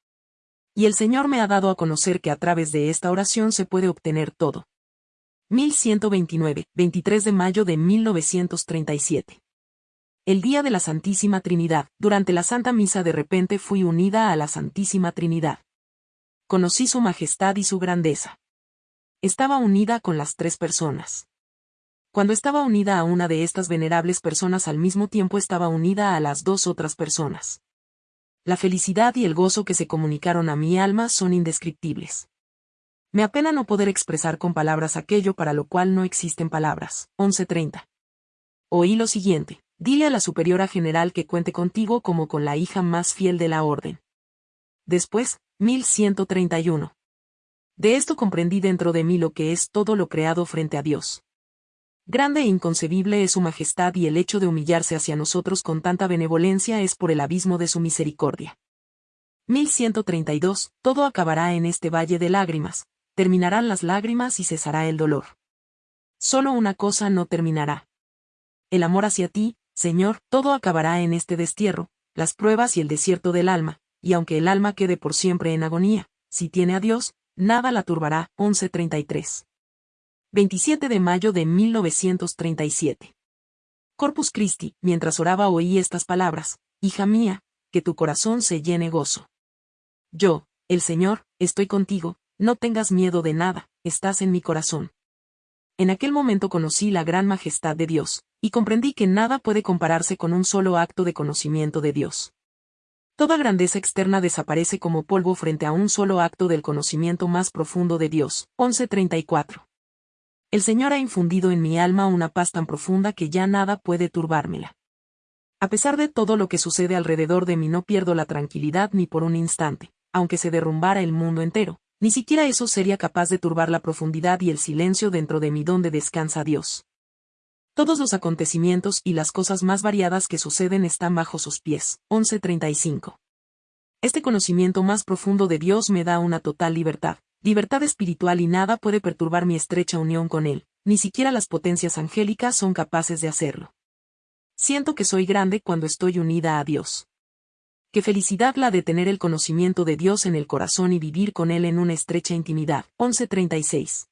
Y el Señor me ha dado a conocer que a través de esta oración se puede obtener todo. 1129, 23 de mayo de 1937 el día de la Santísima Trinidad, durante la Santa Misa de repente fui unida a la Santísima Trinidad. Conocí su majestad y su grandeza. Estaba unida con las tres personas. Cuando estaba unida a una de estas venerables personas al mismo tiempo estaba unida a las dos otras personas. La felicidad y el gozo que se comunicaron a mi alma son indescriptibles. Me apena no poder expresar con palabras aquello para lo cual no existen palabras. 11.30. Oí lo siguiente. Dile a la superiora general que cuente contigo como con la hija más fiel de la orden. Después, 1131. De esto comprendí dentro de mí lo que es todo lo creado frente a Dios. Grande e inconcebible es su majestad y el hecho de humillarse hacia nosotros con tanta benevolencia es por el abismo de su misericordia. 1132. Todo acabará en este valle de lágrimas, terminarán las lágrimas y cesará el dolor. Solo una cosa no terminará. El amor hacia ti, Señor, todo acabará en este destierro, las pruebas y el desierto del alma, y aunque el alma quede por siempre en agonía, si tiene a Dios, nada la turbará. 1133. 27 de mayo de 1937. Corpus Christi, mientras oraba oí estas palabras, Hija mía, que tu corazón se llene gozo. Yo, el Señor, estoy contigo, no tengas miedo de nada, estás en mi corazón. En aquel momento conocí la gran majestad de Dios, y comprendí que nada puede compararse con un solo acto de conocimiento de Dios. Toda grandeza externa desaparece como polvo frente a un solo acto del conocimiento más profundo de Dios. 1134. El Señor ha infundido en mi alma una paz tan profunda que ya nada puede turbármela. A pesar de todo lo que sucede alrededor de mí no pierdo la tranquilidad ni por un instante, aunque se derrumbara el mundo entero, ni siquiera eso sería capaz de turbar la profundidad y el silencio dentro de mí donde descansa Dios. Todos los acontecimientos y las cosas más variadas que suceden están bajo sus pies. 1135. Este conocimiento más profundo de Dios me da una total libertad, libertad espiritual y nada puede perturbar mi estrecha unión con Él, ni siquiera las potencias angélicas son capaces de hacerlo. siento que soy grande cuando estoy unida a Dios. Qué felicidad la de tener el conocimiento de Dios en el corazón y vivir con Él en una estrecha intimidad. 1136.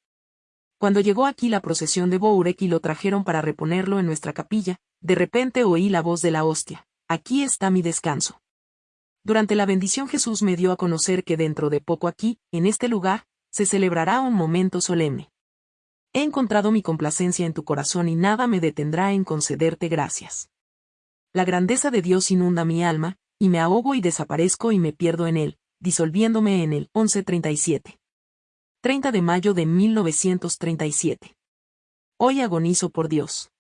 Cuando llegó aquí la procesión de Bourek y lo trajeron para reponerlo en nuestra capilla, de repente oí la voz de la hostia. Aquí está mi descanso. Durante la bendición Jesús me dio a conocer que dentro de poco aquí, en este lugar, se celebrará un momento solemne. He encontrado mi complacencia en tu corazón y nada me detendrá en concederte gracias. La grandeza de Dios inunda mi alma, y me ahogo y desaparezco y me pierdo en él, disolviéndome en el 1137. 30 de mayo de 1937. Hoy agonizo por Dios.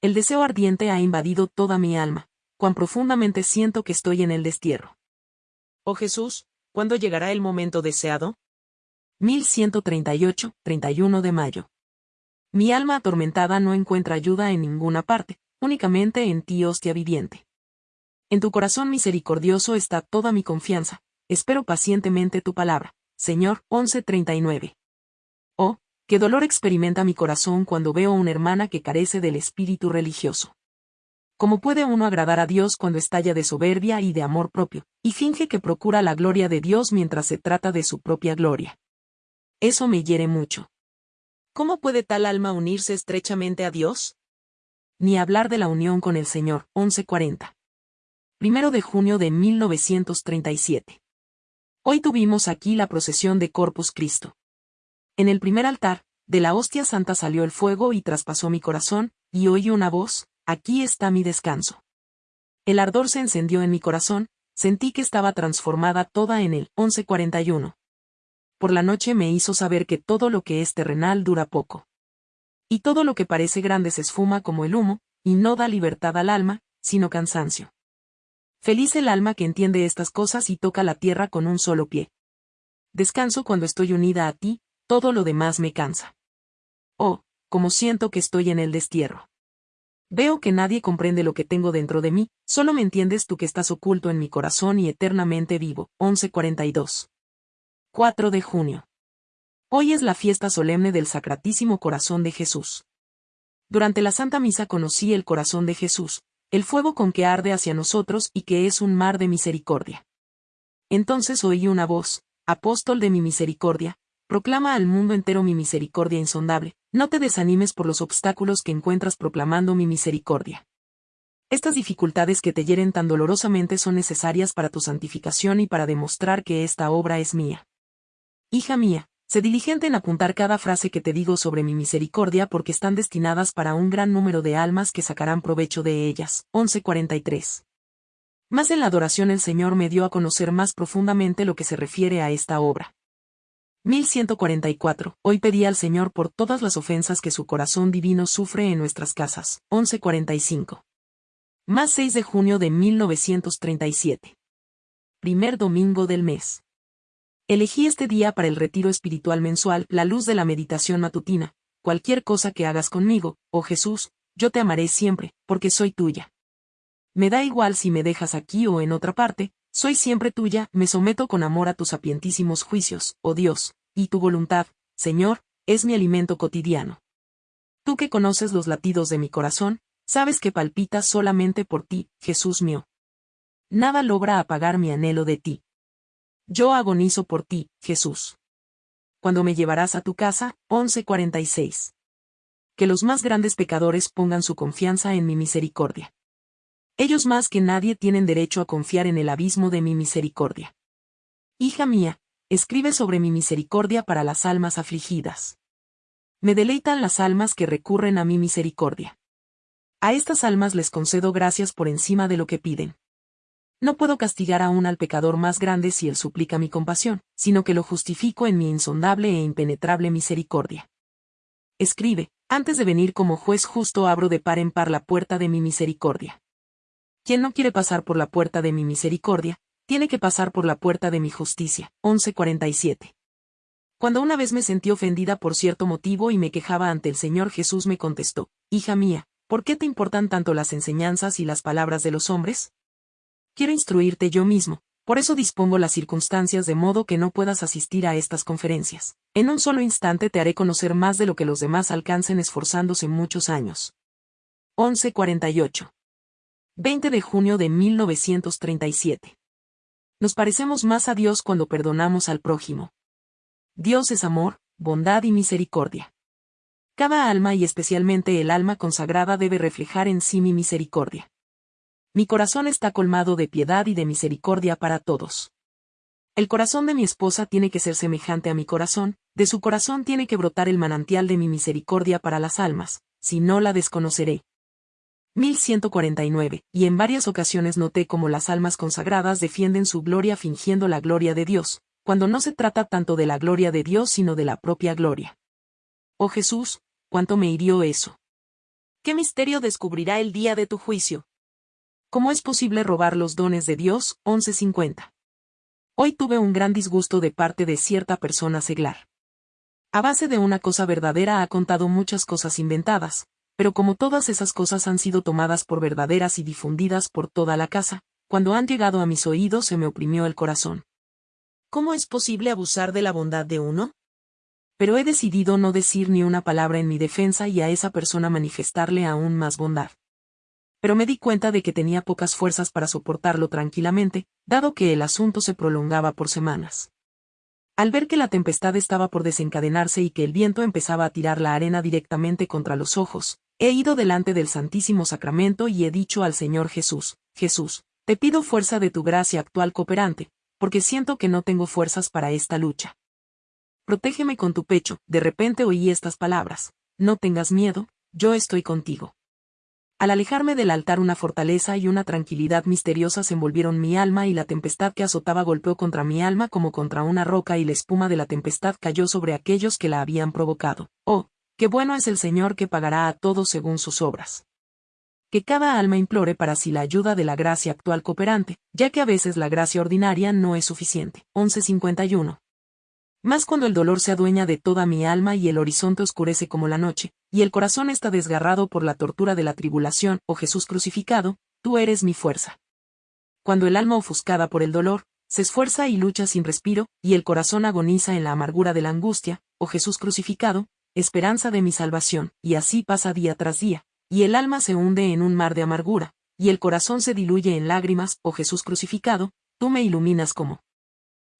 El deseo ardiente ha invadido toda mi alma, cuán profundamente siento que estoy en el destierro. Oh Jesús, ¿cuándo llegará el momento deseado? 1138, 31 de mayo. Mi alma atormentada no encuentra ayuda en ninguna parte, únicamente en ti, hostia viviente. En tu corazón misericordioso está toda mi confianza, espero pacientemente tu palabra. Señor, 1139. Oh, qué dolor experimenta mi corazón cuando veo a una hermana que carece del espíritu religioso. ¿Cómo puede uno agradar a Dios cuando estalla de soberbia y de amor propio, y finge que procura la gloria de Dios mientras se trata de su propia gloria? Eso me hiere mucho. ¿Cómo puede tal alma unirse estrechamente a Dios? Ni hablar de la unión con el Señor, 1140. Primero de junio de 1937. Hoy tuvimos aquí la procesión de Corpus Cristo. En el primer altar, de la hostia santa salió el fuego y traspasó mi corazón, y oí una voz, Aquí está mi descanso. El ardor se encendió en mi corazón, sentí que estaba transformada toda en el 1141. Por la noche me hizo saber que todo lo que es terrenal dura poco. Y todo lo que parece grande se esfuma como el humo, y no da libertad al alma, sino cansancio. Feliz el alma que entiende estas cosas y toca la tierra con un solo pie. Descanso cuando estoy unida a ti, todo lo demás me cansa. Oh, como siento que estoy en el destierro. Veo que nadie comprende lo que tengo dentro de mí, solo me entiendes tú que estás oculto en mi corazón y eternamente vivo. 1142. 4 de junio. Hoy es la fiesta solemne del Sacratísimo Corazón de Jesús. Durante la Santa Misa conocí el corazón de Jesús, el fuego con que arde hacia nosotros y que es un mar de misericordia. Entonces oí una voz, apóstol de mi misericordia, proclama al mundo entero mi misericordia insondable, no te desanimes por los obstáculos que encuentras proclamando mi misericordia. Estas dificultades que te hieren tan dolorosamente son necesarias para tu santificación y para demostrar que esta obra es mía. Hija mía, sé diligente en apuntar cada frase que te digo sobre mi misericordia porque están destinadas para un gran número de almas que sacarán provecho de ellas. 1143. Más en la adoración el Señor me dio a conocer más profundamente lo que se refiere a esta obra. 1144. Hoy pedí al Señor por todas las ofensas que su corazón divino sufre en nuestras casas. 1145. Más 6 de junio de 1937. Primer domingo del mes. Elegí este día para el retiro espiritual mensual, la luz de la meditación matutina. Cualquier cosa que hagas conmigo, oh Jesús, yo te amaré siempre, porque soy tuya. Me da igual si me dejas aquí o en otra parte, soy siempre tuya, me someto con amor a tus sapientísimos juicios, oh Dios, y tu voluntad, Señor, es mi alimento cotidiano. Tú que conoces los latidos de mi corazón, sabes que palpita solamente por ti, Jesús mío. Nada logra apagar mi anhelo de ti. Yo agonizo por ti, Jesús. Cuando me llevarás a tu casa, 1146. Que los más grandes pecadores pongan su confianza en mi misericordia. Ellos más que nadie tienen derecho a confiar en el abismo de mi misericordia. Hija mía, escribe sobre mi misericordia para las almas afligidas. Me deleitan las almas que recurren a mi misericordia. A estas almas les concedo gracias por encima de lo que piden. No puedo castigar aún al pecador más grande si él suplica mi compasión, sino que lo justifico en mi insondable e impenetrable misericordia. Escribe, antes de venir como juez justo abro de par en par la puerta de mi misericordia. Quien no quiere pasar por la puerta de mi misericordia, tiene que pasar por la puerta de mi justicia. 1147. Cuando una vez me sentí ofendida por cierto motivo y me quejaba ante el Señor Jesús me contestó, Hija mía, ¿por qué te importan tanto las enseñanzas y las palabras de los hombres? Quiero instruirte yo mismo, por eso dispongo las circunstancias de modo que no puedas asistir a estas conferencias. En un solo instante te haré conocer más de lo que los demás alcancen esforzándose muchos años. 1148. 20 de junio de 1937. Nos parecemos más a Dios cuando perdonamos al prójimo. Dios es amor, bondad y misericordia. Cada alma y especialmente el alma consagrada debe reflejar en sí mi misericordia. Mi corazón está colmado de piedad y de misericordia para todos. El corazón de mi esposa tiene que ser semejante a mi corazón, de su corazón tiene que brotar el manantial de mi misericordia para las almas, si no la desconoceré. 1149, y en varias ocasiones noté cómo las almas consagradas defienden su gloria fingiendo la gloria de Dios, cuando no se trata tanto de la gloria de Dios sino de la propia gloria. Oh Jesús, cuánto me hirió eso. ¿Qué misterio descubrirá el día de tu juicio? ¿Cómo es posible robar los dones de Dios? 1150. Hoy tuve un gran disgusto de parte de cierta persona seglar. A base de una cosa verdadera ha contado muchas cosas inventadas, pero como todas esas cosas han sido tomadas por verdaderas y difundidas por toda la casa, cuando han llegado a mis oídos se me oprimió el corazón. ¿Cómo es posible abusar de la bondad de uno? pero he decidido no decir ni una palabra en mi defensa y a esa persona manifestarle aún más bondad. Pero me di cuenta de que tenía pocas fuerzas para soportarlo tranquilamente, dado que el asunto se prolongaba por semanas. Al ver que la tempestad estaba por desencadenarse y que el viento empezaba a tirar la arena directamente contra los ojos, he ido delante del Santísimo Sacramento y he dicho al Señor Jesús, Jesús, te pido fuerza de tu gracia actual cooperante, porque siento que no tengo fuerzas para esta lucha. Protégeme con tu pecho. De repente oí estas palabras. No tengas miedo, yo estoy contigo. Al alejarme del altar una fortaleza y una tranquilidad misteriosas envolvieron mi alma y la tempestad que azotaba golpeó contra mi alma como contra una roca y la espuma de la tempestad cayó sobre aquellos que la habían provocado. Oh, qué bueno es el Señor que pagará a todos según sus obras. Que cada alma implore para sí la ayuda de la gracia actual cooperante, ya que a veces la gracia ordinaria no es suficiente. 1151. Más cuando el dolor se adueña de toda mi alma y el horizonte oscurece como la noche, y el corazón está desgarrado por la tortura de la tribulación, oh Jesús crucificado, tú eres mi fuerza. Cuando el alma ofuscada por el dolor, se esfuerza y lucha sin respiro, y el corazón agoniza en la amargura de la angustia, oh Jesús crucificado, esperanza de mi salvación, y así pasa día tras día, y el alma se hunde en un mar de amargura, y el corazón se diluye en lágrimas, oh Jesús crucificado, tú me iluminas como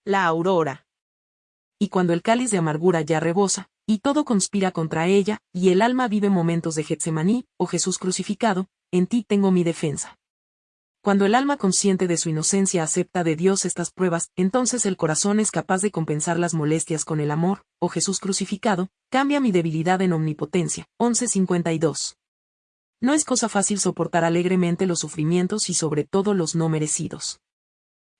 la aurora y cuando el cáliz de amargura ya rebosa, y todo conspira contra ella, y el alma vive momentos de Getsemaní, oh Jesús crucificado, en ti tengo mi defensa. Cuando el alma consciente de su inocencia acepta de Dios estas pruebas, entonces el corazón es capaz de compensar las molestias con el amor, oh Jesús crucificado, cambia mi debilidad en omnipotencia. 1152. No es cosa fácil soportar alegremente los sufrimientos y sobre todo los no merecidos.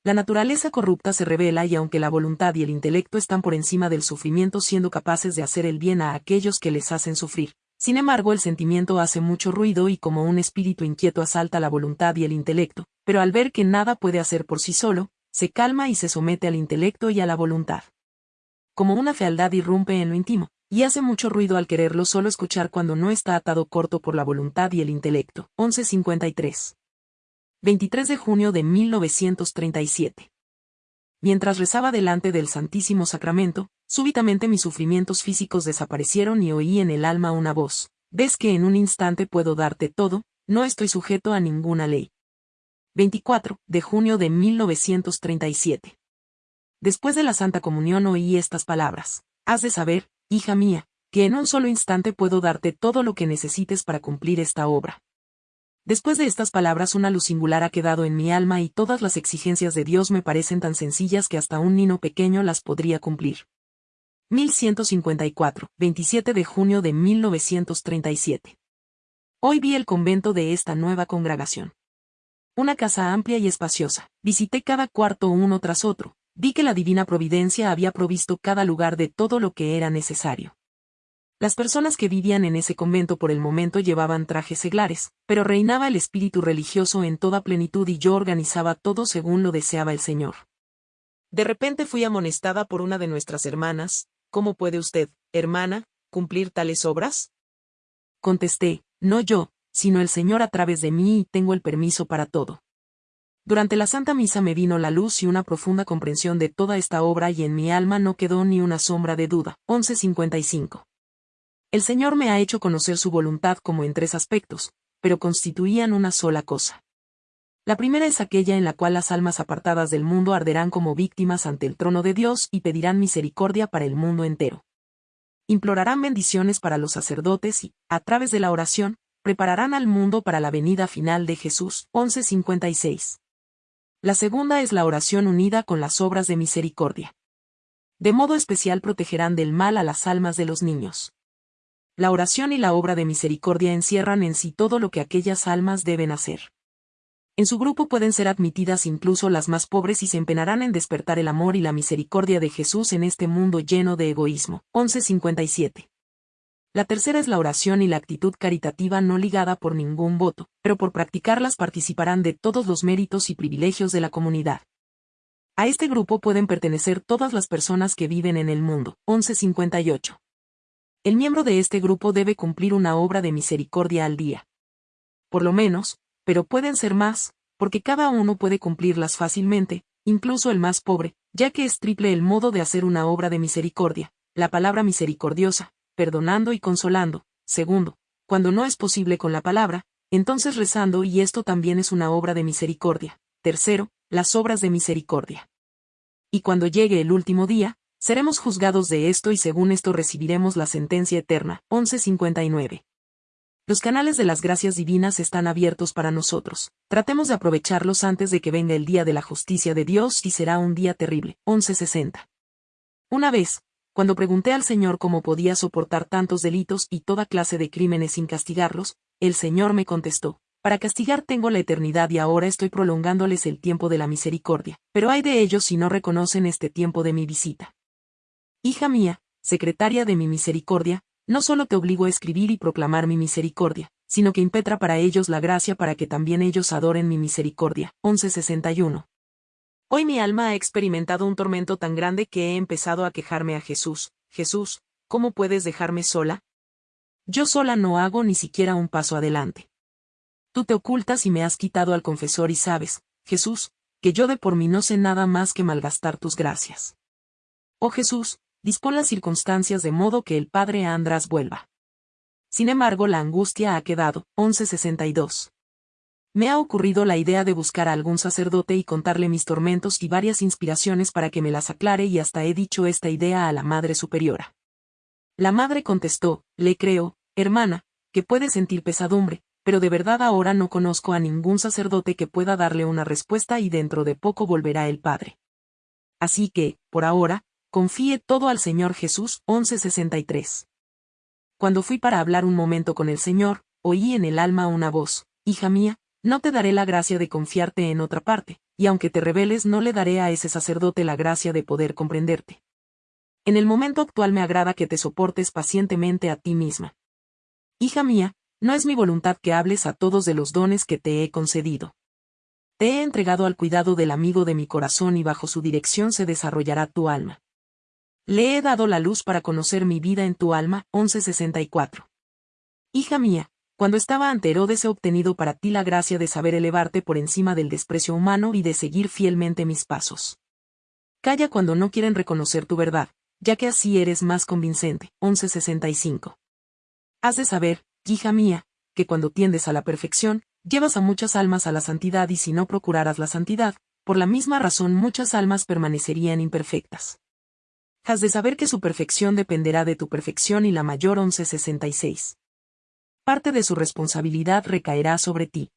La naturaleza corrupta se revela y aunque la voluntad y el intelecto están por encima del sufrimiento siendo capaces de hacer el bien a aquellos que les hacen sufrir, sin embargo el sentimiento hace mucho ruido y como un espíritu inquieto asalta la voluntad y el intelecto, pero al ver que nada puede hacer por sí solo, se calma y se somete al intelecto y a la voluntad. Como una fealdad irrumpe en lo íntimo, y hace mucho ruido al quererlo solo escuchar cuando no está atado corto por la voluntad y el intelecto. 1153. 23 de junio de 1937. Mientras rezaba delante del Santísimo Sacramento, súbitamente mis sufrimientos físicos desaparecieron y oí en el alma una voz. Ves que en un instante puedo darte todo, no estoy sujeto a ninguna ley. 24 de junio de 1937. Después de la Santa Comunión oí estas palabras. Has de saber, hija mía, que en un solo instante puedo darte todo lo que necesites para cumplir esta obra. Después de estas palabras una luz singular ha quedado en mi alma y todas las exigencias de Dios me parecen tan sencillas que hasta un niño pequeño las podría cumplir. 1154, 27 de junio de 1937. Hoy vi el convento de esta nueva congregación. Una casa amplia y espaciosa. Visité cada cuarto uno tras otro. Vi que la divina providencia había provisto cada lugar de todo lo que era necesario. Las personas que vivían en ese convento por el momento llevaban trajes seglares, pero reinaba el espíritu religioso en toda plenitud y yo organizaba todo según lo deseaba el Señor. De repente fui amonestada por una de nuestras hermanas, ¿cómo puede usted, hermana, cumplir tales obras? Contesté, no yo, sino el Señor a través de mí y tengo el permiso para todo. Durante la Santa Misa me vino la luz y una profunda comprensión de toda esta obra y en mi alma no quedó ni una sombra de duda. 1155. El Señor me ha hecho conocer su voluntad como en tres aspectos, pero constituían una sola cosa. La primera es aquella en la cual las almas apartadas del mundo arderán como víctimas ante el trono de Dios y pedirán misericordia para el mundo entero. Implorarán bendiciones para los sacerdotes y, a través de la oración, prepararán al mundo para la venida final de Jesús. 1156. La segunda es la oración unida con las obras de misericordia. De modo especial protegerán del mal a las almas de los niños. La oración y la obra de misericordia encierran en sí todo lo que aquellas almas deben hacer. En su grupo pueden ser admitidas incluso las más pobres y se empenarán en despertar el amor y la misericordia de Jesús en este mundo lleno de egoísmo. 1157. La tercera es la oración y la actitud caritativa no ligada por ningún voto, pero por practicarlas participarán de todos los méritos y privilegios de la comunidad. A este grupo pueden pertenecer todas las personas que viven en el mundo. 1158. El miembro de este grupo debe cumplir una obra de misericordia al día. Por lo menos, pero pueden ser más, porque cada uno puede cumplirlas fácilmente, incluso el más pobre, ya que es triple el modo de hacer una obra de misericordia, la palabra misericordiosa, perdonando y consolando. Segundo, cuando no es posible con la palabra, entonces rezando y esto también es una obra de misericordia. Tercero, las obras de misericordia. Y cuando llegue el último día, seremos juzgados de esto y según esto recibiremos la sentencia eterna. 1159. Los canales de las gracias divinas están abiertos para nosotros. Tratemos de aprovecharlos antes de que venga el día de la justicia de Dios y será un día terrible. 1160. Una vez, cuando pregunté al Señor cómo podía soportar tantos delitos y toda clase de crímenes sin castigarlos, el Señor me contestó, para castigar tengo la eternidad y ahora estoy prolongándoles el tiempo de la misericordia, pero hay de ellos si no reconocen este tiempo de mi visita. Hija mía, secretaria de mi misericordia, no solo te obligo a escribir y proclamar mi misericordia, sino que impetra para ellos la gracia para que también ellos adoren mi misericordia. 1161. Hoy mi alma ha experimentado un tormento tan grande que he empezado a quejarme a Jesús. Jesús, ¿cómo puedes dejarme sola? Yo sola no hago ni siquiera un paso adelante. Tú te ocultas y me has quitado al confesor y sabes, Jesús, que yo de por mí no sé nada más que malgastar tus gracias. Oh Jesús, dispón las circunstancias de modo que el padre András vuelva. Sin embargo, la angustia ha quedado. 1162. Me ha ocurrido la idea de buscar a algún sacerdote y contarle mis tormentos y varias inspiraciones para que me las aclare y hasta he dicho esta idea a la Madre Superiora. La Madre contestó, le creo, hermana, que puede sentir pesadumbre, pero de verdad ahora no conozco a ningún sacerdote que pueda darle una respuesta y dentro de poco volverá el Padre. Así que, por ahora, Confíe todo al Señor Jesús 1163. Cuando fui para hablar un momento con el Señor, oí en el alma una voz, Hija mía, no te daré la gracia de confiarte en otra parte, y aunque te rebeles no le daré a ese sacerdote la gracia de poder comprenderte. En el momento actual me agrada que te soportes pacientemente a ti misma. Hija mía, no es mi voluntad que hables a todos de los dones que te he concedido. Te he entregado al cuidado del amigo de mi corazón y bajo su dirección se desarrollará tu alma. Le he dado la luz para conocer mi vida en tu alma, 1164. Hija mía, cuando estaba ante Herodes he obtenido para ti la gracia de saber elevarte por encima del desprecio humano y de seguir fielmente mis pasos. Calla cuando no quieren reconocer tu verdad, ya que así eres más convincente. 1165. Has de saber, hija mía, que cuando tiendes a la perfección, llevas a muchas almas a la santidad y si no procuraras la santidad, por la misma razón muchas almas permanecerían imperfectas. Has de saber que su perfección dependerá de tu perfección y la mayor 1166. Parte de su responsabilidad recaerá sobre ti.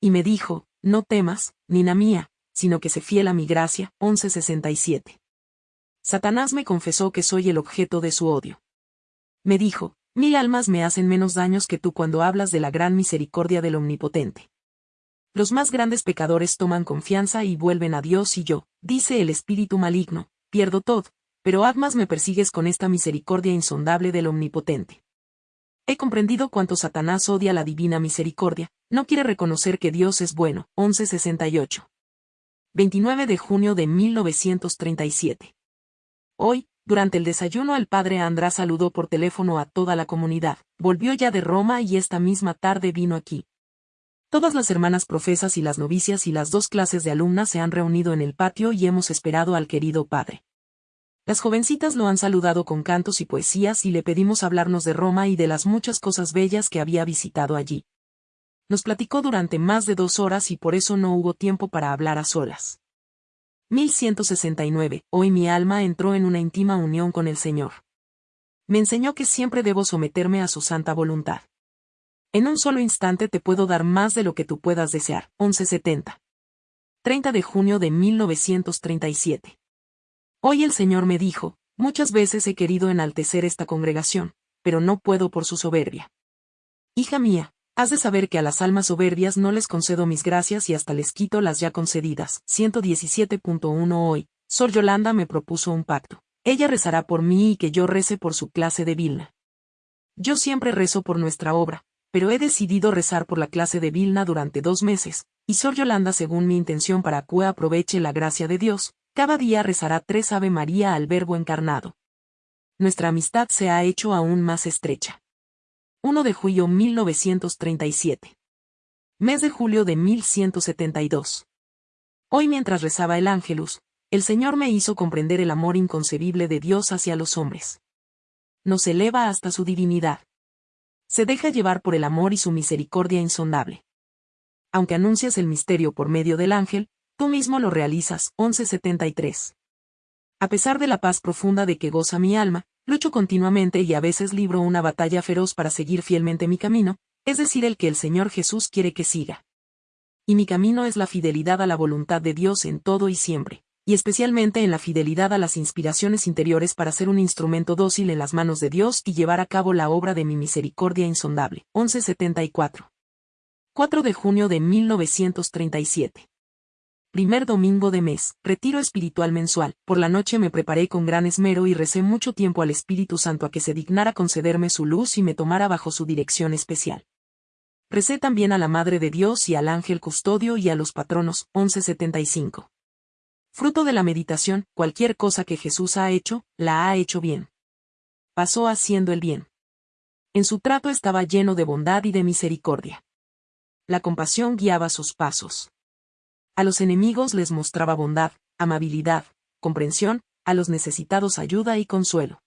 Y me dijo, no temas, Nina mía, sino que se fiel a mi gracia, 1167. Satanás me confesó que soy el objeto de su odio. Me dijo, mil almas me hacen menos daños que tú cuando hablas de la gran misericordia del Omnipotente. Los más grandes pecadores toman confianza y vuelven a Dios y yo, dice el espíritu maligno, pierdo todo, pero Admas me persigues con esta misericordia insondable del Omnipotente. He comprendido cuánto Satanás odia la divina misericordia, no quiere reconocer que Dios es bueno. 1168. 29 de junio de 1937. Hoy, durante el desayuno el padre András saludó por teléfono a toda la comunidad, volvió ya de Roma y esta misma tarde vino aquí. Todas las hermanas profesas y las novicias y las dos clases de alumnas se han reunido en el patio y hemos esperado al querido padre. Las jovencitas lo han saludado con cantos y poesías y le pedimos hablarnos de Roma y de las muchas cosas bellas que había visitado allí. Nos platicó durante más de dos horas y por eso no hubo tiempo para hablar a solas. 1169. Hoy mi alma entró en una íntima unión con el Señor. Me enseñó que siempre debo someterme a su santa voluntad. En un solo instante te puedo dar más de lo que tú puedas desear. 1170. 30 de junio de 1937. Hoy el Señor me dijo, muchas veces he querido enaltecer esta congregación, pero no puedo por su soberbia. Hija mía, has de saber que a las almas soberbias no les concedo mis gracias y hasta les quito las ya concedidas. 117.1 Hoy, Sor Yolanda me propuso un pacto. Ella rezará por mí y que yo rece por su clase de Vilna. Yo siempre rezo por nuestra obra, pero he decidido rezar por la clase de Vilna durante dos meses, y Sor Yolanda según mi intención para que aproveche la gracia de Dios, cada día rezará tres Ave María al Verbo encarnado. Nuestra amistad se ha hecho aún más estrecha. 1 de julio 1937. Mes de julio de 1172. Hoy mientras rezaba el Ángelus, el Señor me hizo comprender el amor inconcebible de Dios hacia los hombres. Nos eleva hasta su divinidad. Se deja llevar por el amor y su misericordia insondable. Aunque anuncias el misterio por medio del ángel, tú mismo lo realizas. 1173. A pesar de la paz profunda de que goza mi alma, Lucho continuamente y a veces libro una batalla feroz para seguir fielmente mi camino, es decir, el que el Señor Jesús quiere que siga. Y mi camino es la fidelidad a la voluntad de Dios en todo y siempre, y especialmente en la fidelidad a las inspiraciones interiores para ser un instrumento dócil en las manos de Dios y llevar a cabo la obra de mi misericordia insondable. 1174. 4 de junio de 1937 primer domingo de mes, retiro espiritual mensual. Por la noche me preparé con gran esmero y recé mucho tiempo al Espíritu Santo a que se dignara concederme su luz y me tomara bajo su dirección especial. Recé también a la Madre de Dios y al ángel custodio y a los patronos, 1175. Fruto de la meditación, cualquier cosa que Jesús ha hecho, la ha hecho bien. Pasó haciendo el bien. En su trato estaba lleno de bondad y de misericordia. La compasión guiaba sus pasos. A los enemigos les mostraba bondad, amabilidad, comprensión, a los necesitados ayuda y consuelo.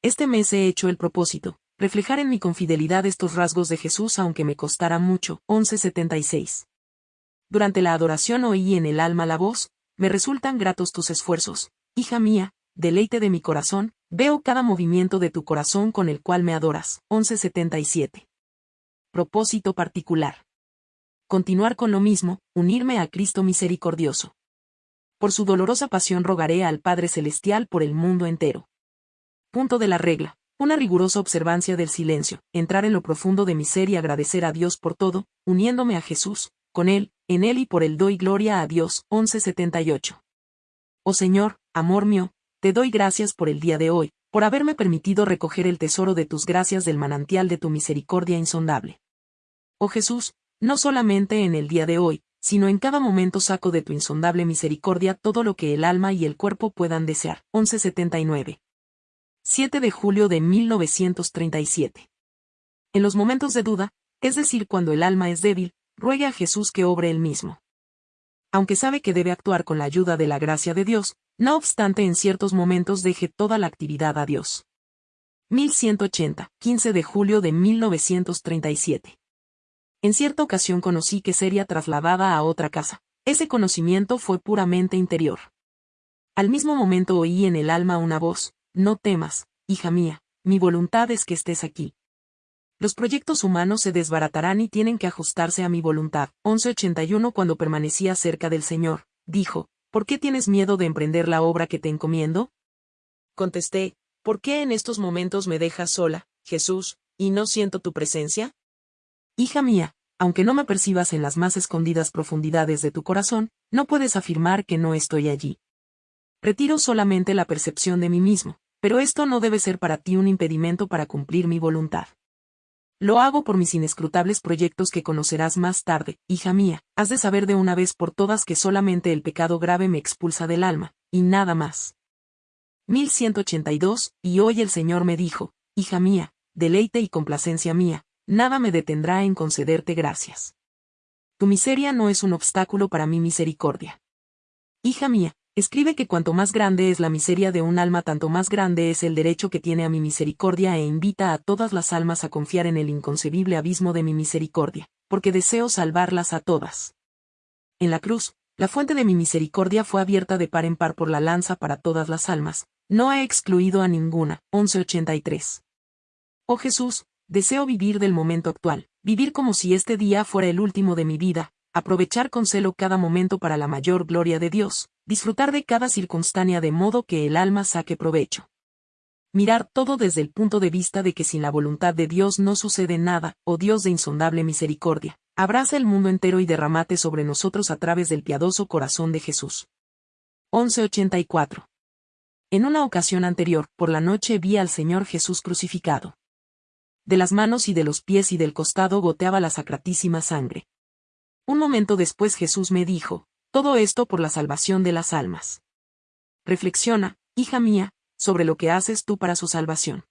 Este mes he hecho el propósito, reflejar en mi confidelidad estos rasgos de Jesús aunque me costara mucho. 1176. Durante la adoración oí en el alma la voz, me resultan gratos tus esfuerzos, hija mía, deleite de mi corazón, veo cada movimiento de tu corazón con el cual me adoras. 1177. Propósito particular continuar con lo mismo, unirme a Cristo misericordioso. Por su dolorosa pasión rogaré al Padre Celestial por el mundo entero. Punto de la regla. Una rigurosa observancia del silencio, entrar en lo profundo de mi ser y agradecer a Dios por todo, uniéndome a Jesús, con Él, en Él y por Él doy gloria a Dios. 1178. Oh Señor, amor mío, te doy gracias por el día de hoy, por haberme permitido recoger el tesoro de tus gracias del manantial de tu misericordia insondable. Oh Jesús, no solamente en el día de hoy, sino en cada momento saco de tu insondable misericordia todo lo que el alma y el cuerpo puedan desear. 1179. 7 de julio de 1937. En los momentos de duda, es decir, cuando el alma es débil, ruegue a Jesús que obre él mismo. Aunque sabe que debe actuar con la ayuda de la gracia de Dios, no obstante en ciertos momentos deje toda la actividad a Dios. 1180, 15 de julio de 1937. En cierta ocasión conocí que sería trasladada a otra casa. Ese conocimiento fue puramente interior. Al mismo momento oí en el alma una voz, no temas, hija mía, mi voluntad es que estés aquí. Los proyectos humanos se desbaratarán y tienen que ajustarse a mi voluntad. 1181 Cuando permanecía cerca del Señor, dijo, ¿por qué tienes miedo de emprender la obra que te encomiendo? Contesté, ¿por qué en estos momentos me dejas sola, Jesús, y no siento tu presencia? Hija mía, aunque no me percibas en las más escondidas profundidades de tu corazón, no puedes afirmar que no estoy allí. Retiro solamente la percepción de mí mismo, pero esto no debe ser para ti un impedimento para cumplir mi voluntad. Lo hago por mis inescrutables proyectos que conocerás más tarde, hija mía, has de saber de una vez por todas que solamente el pecado grave me expulsa del alma, y nada más. 1182, y hoy el Señor me dijo, hija mía, deleite y complacencia mía, nada me detendrá en concederte gracias. Tu miseria no es un obstáculo para mi misericordia. Hija mía, escribe que cuanto más grande es la miseria de un alma, tanto más grande es el derecho que tiene a mi misericordia e invita a todas las almas a confiar en el inconcebible abismo de mi misericordia. porque deseo salvarlas a todas. En la cruz, la fuente de mi misericordia fue abierta de par en par por la lanza para todas las almas, no he excluido a ninguna. 1183. Oh Jesús, deseo vivir del momento actual, vivir como si este día fuera el último de mi vida, aprovechar con celo cada momento para la mayor gloria de Dios, disfrutar de cada circunstancia de modo que el alma saque provecho. Mirar todo desde el punto de vista de que sin la voluntad de Dios no sucede nada, oh Dios de insondable misericordia, abraza el mundo entero y derramate sobre nosotros a través del piadoso corazón de Jesús. 1184. En una ocasión anterior, por la noche vi al Señor Jesús crucificado. De las manos y de los pies y del costado goteaba la sacratísima sangre. Un momento después Jesús me dijo, todo esto por la salvación de las almas. Reflexiona, hija mía, sobre lo que haces tú para su salvación.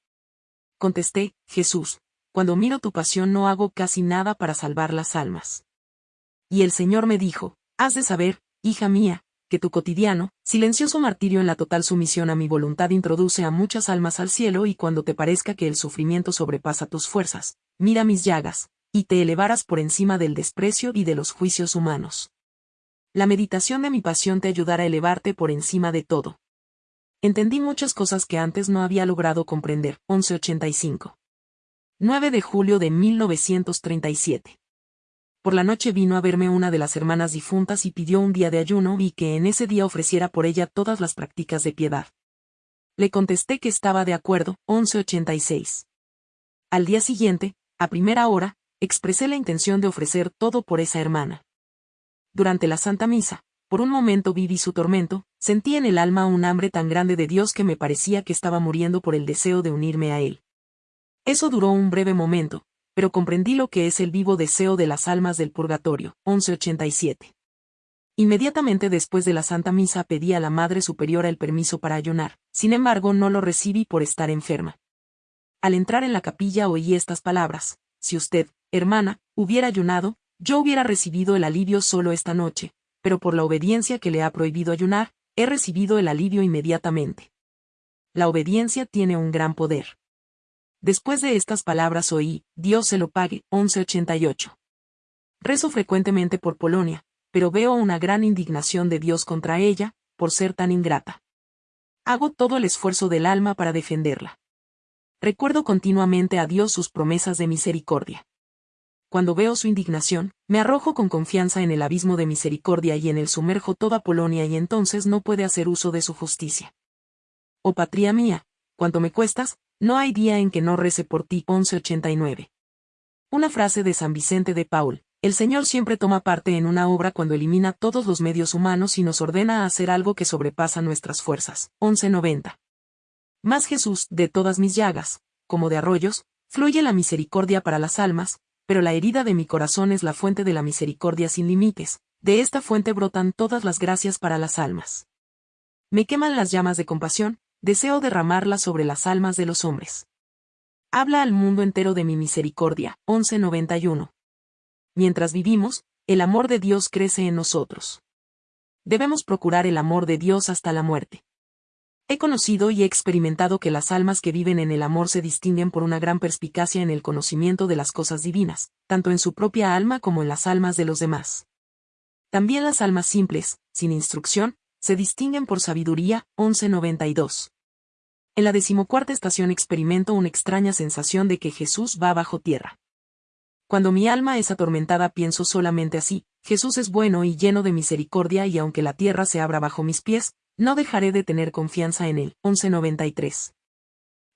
Contesté, Jesús, cuando miro tu pasión no hago casi nada para salvar las almas. Y el Señor me dijo, has de saber, hija mía, que tu cotidiano, silencioso martirio en la total sumisión a mi voluntad introduce a muchas almas al cielo y cuando te parezca que el sufrimiento sobrepasa tus fuerzas, mira mis llagas, y te elevarás por encima del desprecio y de los juicios humanos. La meditación de mi pasión te ayudará a elevarte por encima de todo. Entendí muchas cosas que antes no había logrado comprender. 1185. 9 de julio de 1937. Por la noche vino a verme una de las hermanas difuntas y pidió un día de ayuno y que en ese día ofreciera por ella todas las prácticas de piedad. Le contesté que estaba de acuerdo, 1186. Al día siguiente, a primera hora, expresé la intención de ofrecer todo por esa hermana. Durante la Santa Misa, por un momento viví su tormento, sentí en el alma un hambre tan grande de Dios que me parecía que estaba muriendo por el deseo de unirme a Él. Eso duró un breve momento, pero comprendí lo que es el vivo deseo de las almas del purgatorio. 1187. Inmediatamente después de la Santa Misa pedí a la Madre Superiora el permiso para ayunar, sin embargo no lo recibí por estar enferma. Al entrar en la capilla oí estas palabras, si usted, hermana, hubiera ayunado, yo hubiera recibido el alivio solo esta noche, pero por la obediencia que le ha prohibido ayunar, he recibido el alivio inmediatamente. La obediencia tiene un gran poder. Después de estas palabras oí, Dios se lo pague, 1188. Rezo frecuentemente por Polonia, pero veo una gran indignación de Dios contra ella, por ser tan ingrata. Hago todo el esfuerzo del alma para defenderla. Recuerdo continuamente a Dios sus promesas de misericordia. Cuando veo su indignación, me arrojo con confianza en el abismo de misericordia y en el sumerjo toda Polonia y entonces no puede hacer uso de su justicia. Oh patria mía, cuanto me cuestas, no hay día en que no rece por ti. 1189. Una frase de San Vicente de Paul. El Señor siempre toma parte en una obra cuando elimina todos los medios humanos y nos ordena a hacer algo que sobrepasa nuestras fuerzas. 1190. Más Jesús, de todas mis llagas, como de arroyos, fluye la misericordia para las almas, pero la herida de mi corazón es la fuente de la misericordia sin límites, de esta fuente brotan todas las gracias para las almas. Me queman las llamas de compasión, deseo derramarla sobre las almas de los hombres. Habla al mundo entero de mi misericordia. 1191. Mientras vivimos, el amor de Dios crece en nosotros. Debemos procurar el amor de Dios hasta la muerte. He conocido y he experimentado que las almas que viven en el amor se distinguen por una gran perspicacia en el conocimiento de las cosas divinas, tanto en su propia alma como en las almas de los demás. También las almas simples, sin instrucción, se distinguen por sabiduría. 1192. En la decimocuarta estación experimento una extraña sensación de que Jesús va bajo tierra. Cuando mi alma es atormentada pienso solamente así, Jesús es bueno y lleno de misericordia y aunque la tierra se abra bajo mis pies, no dejaré de tener confianza en él. 1193.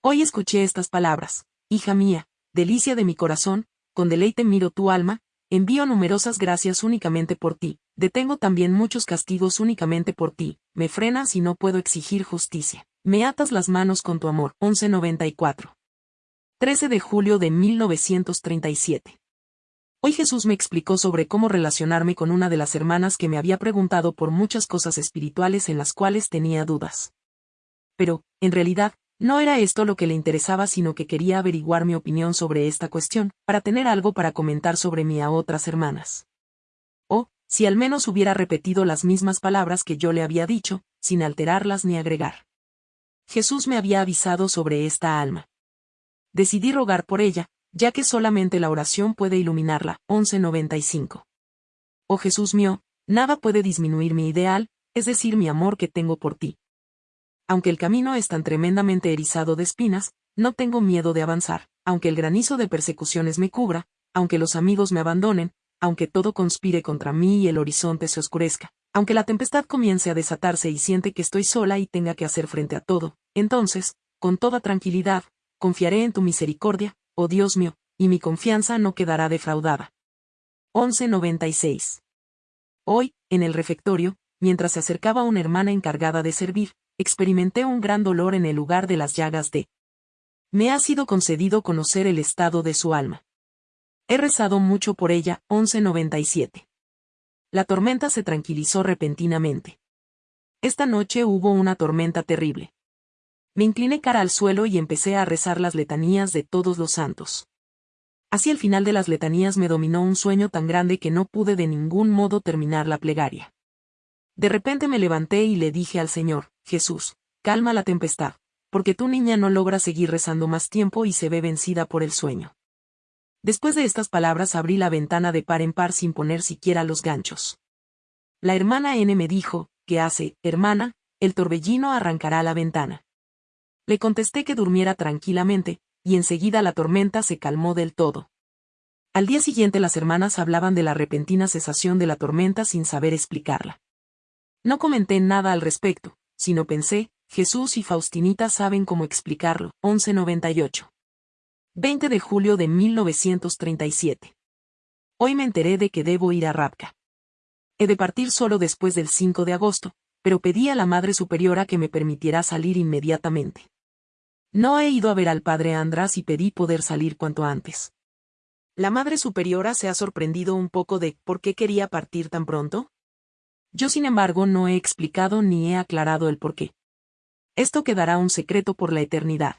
Hoy escuché estas palabras, hija mía, delicia de mi corazón, con deleite miro tu alma, envío numerosas gracias únicamente por ti, detengo también muchos castigos únicamente por ti, me frenas y no puedo exigir justicia. Me atas las manos con tu amor. 1194. 13 de julio de 1937. Hoy Jesús me explicó sobre cómo relacionarme con una de las hermanas que me había preguntado por muchas cosas espirituales en las cuales tenía dudas. Pero, en realidad, no era esto lo que le interesaba sino que quería averiguar mi opinión sobre esta cuestión, para tener algo para comentar sobre mí a otras hermanas. Si al menos hubiera repetido las mismas palabras que yo le había dicho, sin alterarlas ni agregar. Jesús me había avisado sobre esta alma. Decidí rogar por ella, ya que solamente la oración puede iluminarla. 1195. Oh Jesús mío, nada puede disminuir mi ideal, es decir, mi amor que tengo por ti. Aunque el camino es tan tremendamente erizado de espinas, no tengo miedo de avanzar, aunque el granizo de persecuciones me cubra, aunque los amigos me abandonen, aunque todo conspire contra mí y el horizonte se oscurezca, aunque la tempestad comience a desatarse y siente que estoy sola y tenga que hacer frente a todo, entonces, con toda tranquilidad, confiaré en tu misericordia, oh Dios mío, y mi confianza no quedará defraudada. 1196. Hoy, en el refectorio, mientras se acercaba una hermana encargada de servir, experimenté un gran dolor en el lugar de las llagas de. Me ha sido concedido conocer el estado de su alma. He rezado mucho por ella, 1197. La tormenta se tranquilizó repentinamente. Esta noche hubo una tormenta terrible. Me incliné cara al suelo y empecé a rezar las letanías de todos los santos. Así al final de las letanías me dominó un sueño tan grande que no pude de ningún modo terminar la plegaria. De repente me levanté y le dije al Señor, Jesús, calma la tempestad, porque tu niña no logra seguir rezando más tiempo y se ve vencida por el sueño. Después de estas palabras abrí la ventana de par en par sin poner siquiera los ganchos. La hermana N me dijo, ¿qué hace, hermana? El torbellino arrancará la ventana. Le contesté que durmiera tranquilamente, y enseguida la tormenta se calmó del todo. Al día siguiente las hermanas hablaban de la repentina cesación de la tormenta sin saber explicarla. No comenté nada al respecto, sino pensé, Jesús y Faustinita saben cómo explicarlo. 1198. 20 de julio de 1937. Hoy me enteré de que debo ir a Rapka. He de partir solo después del 5 de agosto, pero pedí a la Madre Superiora que me permitiera salir inmediatamente. No he ido a ver al Padre András y pedí poder salir cuanto antes. La Madre Superiora se ha sorprendido un poco de por qué quería partir tan pronto, yo sin embargo no he explicado ni he aclarado el porqué. Esto quedará un secreto por la eternidad.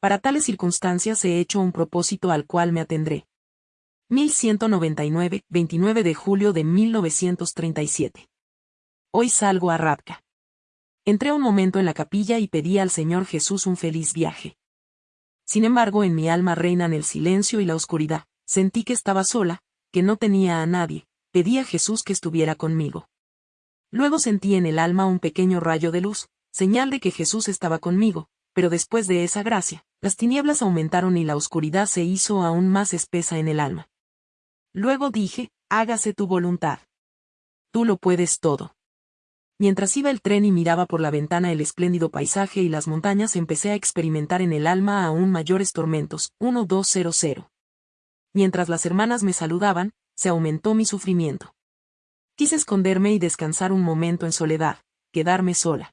Para tales circunstancias he hecho un propósito al cual me atendré. 1199, 29 de julio de 1937. Hoy salgo a Rapka. Entré un momento en la capilla y pedí al Señor Jesús un feliz viaje. Sin embargo, en mi alma reinan el silencio y la oscuridad. Sentí que estaba sola, que no tenía a nadie. Pedí a Jesús que estuviera conmigo. Luego sentí en el alma un pequeño rayo de luz, señal de que Jesús estaba conmigo, pero después de esa gracia, las tinieblas aumentaron y la oscuridad se hizo aún más espesa en el alma. Luego dije, hágase tu voluntad. Tú lo puedes todo. Mientras iba el tren y miraba por la ventana el espléndido paisaje y las montañas empecé a experimentar en el alma aún mayores tormentos. 1200. Mientras las hermanas me saludaban, se aumentó mi sufrimiento. Quise esconderme y descansar un momento en soledad, quedarme sola.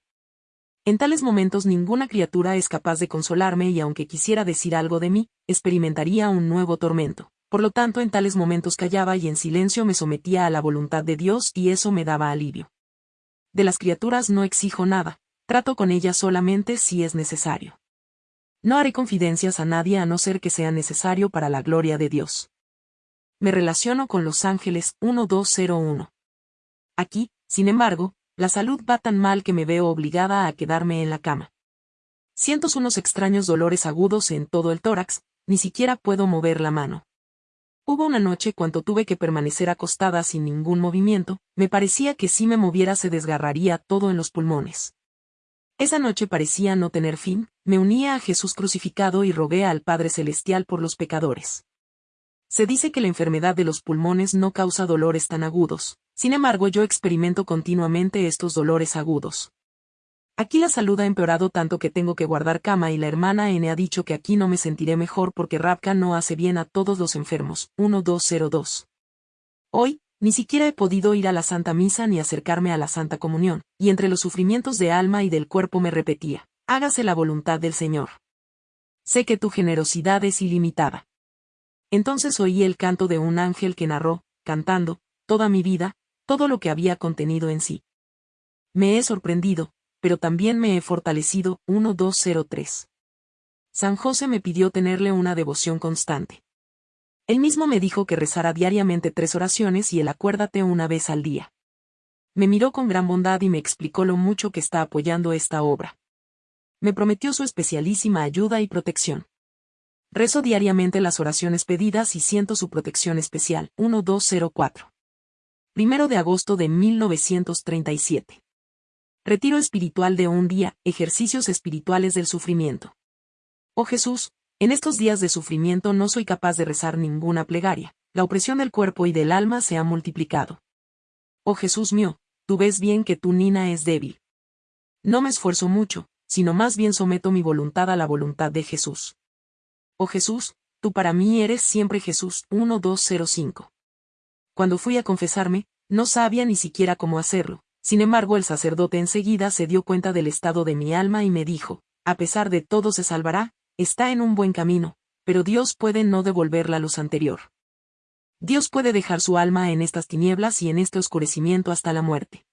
En tales momentos ninguna criatura es capaz de consolarme y aunque quisiera decir algo de mí, experimentaría un nuevo tormento. Por lo tanto, en tales momentos callaba y en silencio me sometía a la voluntad de Dios y eso me daba alivio. De las criaturas no exijo nada, trato con ellas solamente si es necesario. No haré confidencias a nadie a no ser que sea necesario para la gloria de Dios. Me relaciono con los ángeles 1201. Aquí, sin embargo, la salud va tan mal que me veo obligada a quedarme en la cama. Siento unos extraños dolores agudos en todo el tórax, ni siquiera puedo mover la mano. Hubo una noche cuando tuve que permanecer acostada sin ningún movimiento, me parecía que si me moviera se desgarraría todo en los pulmones. Esa noche parecía no tener fin, me unía a Jesús crucificado y rogué al Padre Celestial por los pecadores. Se dice que la enfermedad de los pulmones no causa dolores tan agudos, sin embargo yo experimento continuamente estos dolores agudos. Aquí la salud ha empeorado tanto que tengo que guardar cama y la hermana N ha dicho que aquí no me sentiré mejor porque Rapka no hace bien a todos los enfermos. 1202. Hoy, ni siquiera he podido ir a la Santa Misa ni acercarme a la Santa Comunión, y entre los sufrimientos de alma y del cuerpo me repetía, hágase la voluntad del Señor. Sé que tu generosidad es ilimitada. Entonces oí el canto de un ángel que narró, cantando, toda mi vida, todo lo que había contenido en sí. Me he sorprendido, pero también me he fortalecido. 1203. San José me pidió tenerle una devoción constante. Él mismo me dijo que rezara diariamente tres oraciones y el acuérdate una vez al día. Me miró con gran bondad y me explicó lo mucho que está apoyando esta obra. Me prometió su especialísima ayuda y protección. Rezo diariamente las oraciones pedidas y siento su protección especial. 1204. Primero de agosto de 1937. Retiro espiritual de un día, ejercicios espirituales del sufrimiento. Oh Jesús, en estos días de sufrimiento no soy capaz de rezar ninguna plegaria, la opresión del cuerpo y del alma se ha multiplicado. Oh Jesús mío, tú ves bien que tu nina es débil. No me esfuerzo mucho, sino más bien someto mi voluntad a la voluntad de Jesús. Oh Jesús, tú para mí eres siempre Jesús 1205. Cuando fui a confesarme, no sabía ni siquiera cómo hacerlo, sin embargo el sacerdote enseguida se dio cuenta del estado de mi alma y me dijo, a pesar de todo se salvará, está en un buen camino, pero Dios puede no devolver la luz anterior. Dios puede dejar su alma en estas tinieblas y en este oscurecimiento hasta la muerte.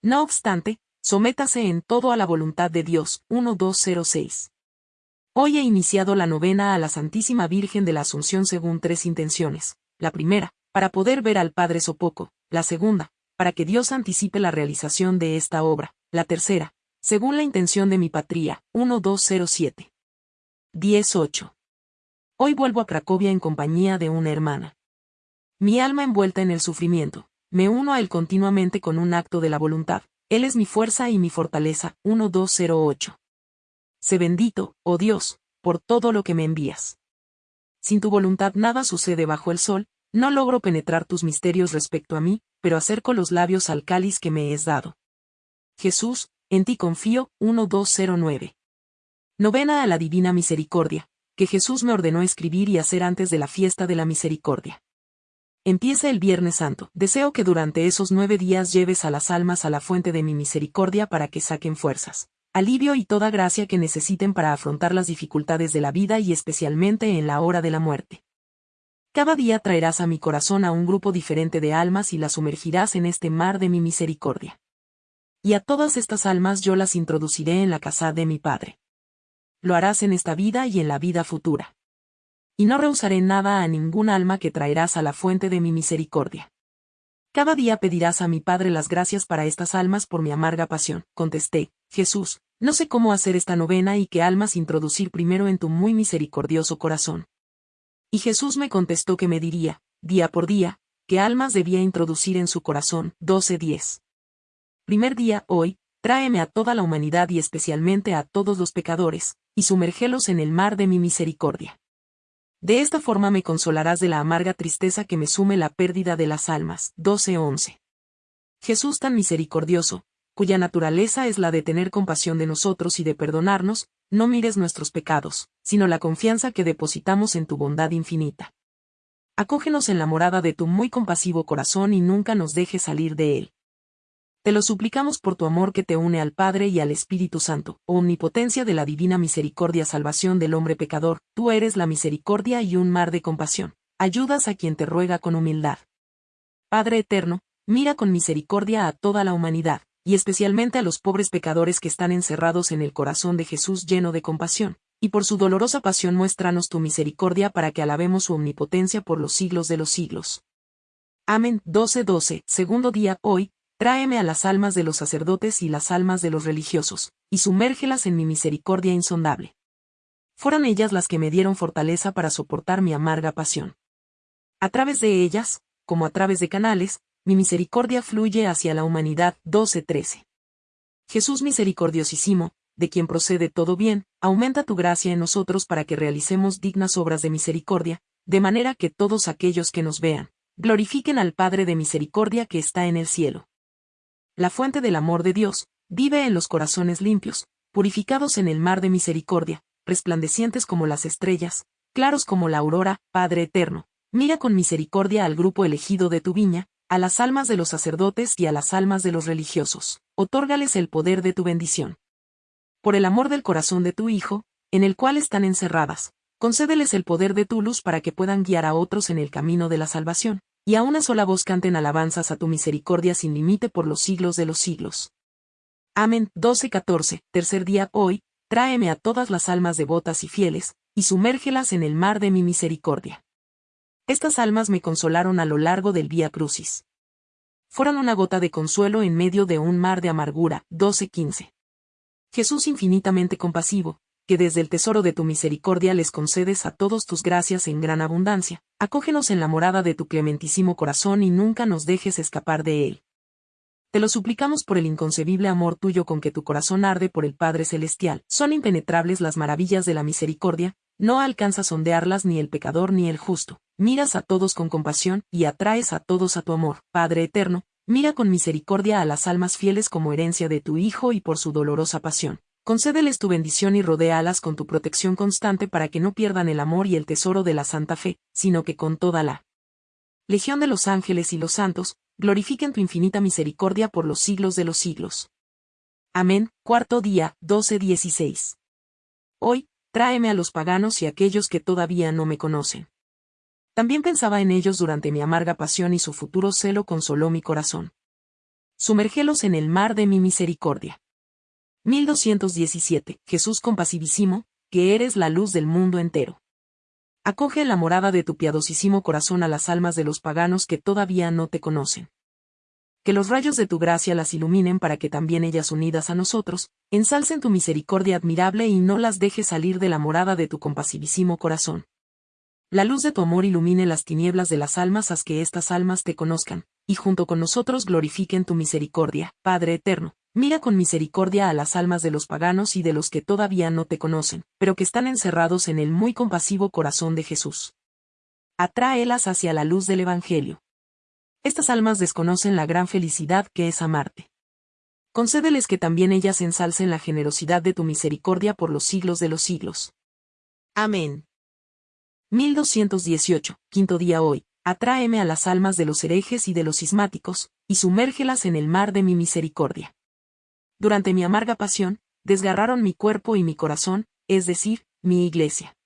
No obstante, sométase en todo a la voluntad de Dios. 1206. Hoy he iniciado la novena a la Santísima Virgen de la Asunción según tres intenciones. La primera, para poder ver al Padre Sopoco. La segunda, para que Dios anticipe la realización de esta obra. La tercera, según la intención de mi patria, 1207. 18. Hoy vuelvo a Cracovia en compañía de una hermana. Mi alma envuelta en el sufrimiento, me uno a él continuamente con un acto de la voluntad, él es mi fuerza y mi fortaleza, 1208. Sé bendito, oh Dios, por todo lo que me envías. Sin tu voluntad nada sucede bajo el sol, no logro penetrar tus misterios respecto a mí, pero acerco los labios al cáliz que me es dado. Jesús, en ti confío, 1209. Novena a la Divina Misericordia, que Jesús me ordenó escribir y hacer antes de la fiesta de la misericordia. Empieza el Viernes Santo. Deseo que durante esos nueve días lleves a las almas a la fuente de mi misericordia para que saquen fuerzas, alivio y toda gracia que necesiten para afrontar las dificultades de la vida y especialmente en la hora de la muerte. Cada día traerás a mi corazón a un grupo diferente de almas y las sumergirás en este mar de mi misericordia. Y a todas estas almas yo las introduciré en la casa de mi Padre. Lo harás en esta vida y en la vida futura. Y no rehusaré nada a ningún alma que traerás a la fuente de mi misericordia. Cada día pedirás a mi Padre las gracias para estas almas por mi amarga pasión. Contesté, Jesús, no sé cómo hacer esta novena y qué almas introducir primero en tu muy misericordioso corazón. Y Jesús me contestó que me diría, día por día, qué almas debía introducir en su corazón. 12.10. Primer día, hoy, tráeme a toda la humanidad y especialmente a todos los pecadores, y sumérgelos en el mar de mi misericordia. De esta forma me consolarás de la amarga tristeza que me sume la pérdida de las almas. 12.11. Jesús tan misericordioso, cuya naturaleza es la de tener compasión de nosotros y de perdonarnos, no mires nuestros pecados, sino la confianza que depositamos en tu bondad infinita. Acógenos en la morada de tu muy compasivo corazón y nunca nos dejes salir de él. Te lo suplicamos por tu amor que te une al Padre y al Espíritu Santo, omnipotencia de la divina misericordia salvación del hombre pecador, tú eres la misericordia y un mar de compasión, ayudas a quien te ruega con humildad. Padre eterno, mira con misericordia a toda la humanidad, y especialmente a los pobres pecadores que están encerrados en el corazón de Jesús lleno de compasión, y por su dolorosa pasión muéstranos tu misericordia para que alabemos su omnipotencia por los siglos de los siglos. Amén. 12:12. Segundo día, hoy, tráeme a las almas de los sacerdotes y las almas de los religiosos, y sumérgelas en mi misericordia insondable. Fueron ellas las que me dieron fortaleza para soportar mi amarga pasión. A través de ellas, como a través de canales, mi misericordia fluye hacia la humanidad. 12:13. Jesús misericordiosísimo, de quien procede todo bien, aumenta tu gracia en nosotros para que realicemos dignas obras de misericordia, de manera que todos aquellos que nos vean, glorifiquen al Padre de misericordia que está en el cielo. La fuente del amor de Dios, vive en los corazones limpios, purificados en el mar de misericordia, resplandecientes como las estrellas, claros como la aurora, Padre eterno, mira con misericordia al grupo elegido de tu viña, a las almas de los sacerdotes y a las almas de los religiosos, otórgales el poder de tu bendición. Por el amor del corazón de tu Hijo, en el cual están encerradas, concédeles el poder de tu luz para que puedan guiar a otros en el camino de la salvación, y a una sola voz canten alabanzas a tu misericordia sin límite por los siglos de los siglos. Amén. 12-14. Tercer día, hoy, tráeme a todas las almas devotas y fieles, y sumérgelas en el mar de mi misericordia. Estas almas me consolaron a lo largo del Vía Crucis. Fueron una gota de consuelo en medio de un mar de amargura. 12-15. Jesús infinitamente compasivo, que desde el tesoro de tu misericordia les concedes a todos tus gracias en gran abundancia, acógenos en la morada de tu clementísimo corazón y nunca nos dejes escapar de él. Te lo suplicamos por el inconcebible amor tuyo con que tu corazón arde por el Padre Celestial. Son impenetrables las maravillas de la misericordia, no alcanza sondearlas ni el pecador ni el justo. Miras a todos con compasión y atraes a todos a tu amor. Padre eterno, mira con misericordia a las almas fieles como herencia de tu Hijo y por su dolorosa pasión. Concédeles tu bendición y rodéalas con tu protección constante para que no pierdan el amor y el tesoro de la santa fe, sino que con toda la Legión de los ángeles y los santos, glorifiquen tu infinita misericordia por los siglos de los siglos. Amén. Cuarto día, 12-16. Hoy, tráeme a los paganos y aquellos que todavía no me conocen. También pensaba en ellos durante mi amarga pasión y su futuro celo consoló mi corazón. Sumérgelos en el mar de mi misericordia. 1217. Jesús compasivísimo, que eres la luz del mundo entero. Acoge la morada de tu piadosísimo corazón a las almas de los paganos que todavía no te conocen. Que los rayos de tu gracia las iluminen para que también ellas unidas a nosotros, ensalcen tu misericordia admirable y no las dejes salir de la morada de tu compasivísimo corazón. La luz de tu amor ilumine las tinieblas de las almas haz que estas almas te conozcan, y junto con nosotros glorifiquen tu misericordia, Padre eterno, Mira con misericordia a las almas de los paganos y de los que todavía no te conocen, pero que están encerrados en el muy compasivo corazón de Jesús. Atráelas hacia la luz del Evangelio. Estas almas desconocen la gran felicidad que es amarte. Concédeles que también ellas ensalcen la generosidad de tu misericordia por los siglos de los siglos. Amén. 1218, quinto día hoy, atráeme a las almas de los herejes y de los cismáticos, y sumérgelas en el mar de mi misericordia durante mi amarga pasión, desgarraron mi cuerpo y mi corazón, es decir, mi iglesia.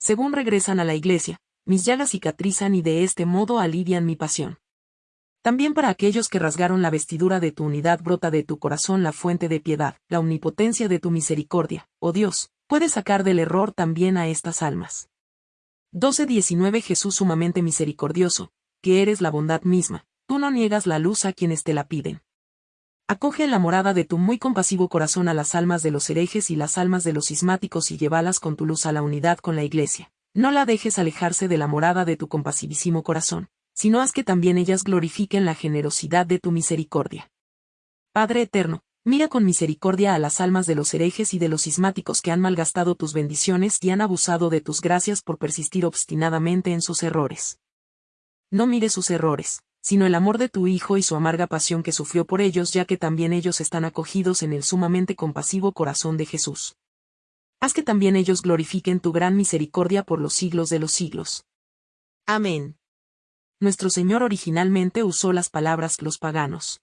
Según regresan a la iglesia, mis llagas cicatrizan y de este modo alivian mi pasión. También para aquellos que rasgaron la vestidura de tu unidad brota de tu corazón la fuente de piedad, la omnipotencia de tu misericordia, oh Dios, puedes sacar del error también a estas almas. 12.19 Jesús sumamente misericordioso, que eres la bondad misma, tú no niegas la luz a quienes te la piden. Acoge en la morada de tu muy compasivo corazón a las almas de los herejes y las almas de los cismáticos y llévalas con tu luz a la unidad con la Iglesia. No la dejes alejarse de la morada de tu compasivísimo corazón, sino haz que también ellas glorifiquen la generosidad de tu misericordia. Padre eterno, mira con misericordia a las almas de los herejes y de los cismáticos que han malgastado tus bendiciones y han abusado de tus gracias por persistir obstinadamente en sus errores. No mire sus errores, sino el amor de tu Hijo y su amarga pasión que sufrió por ellos ya que también ellos están acogidos en el sumamente compasivo corazón de Jesús. Haz que también ellos glorifiquen tu gran misericordia por los siglos de los siglos. Amén. Nuestro Señor originalmente usó las palabras los paganos.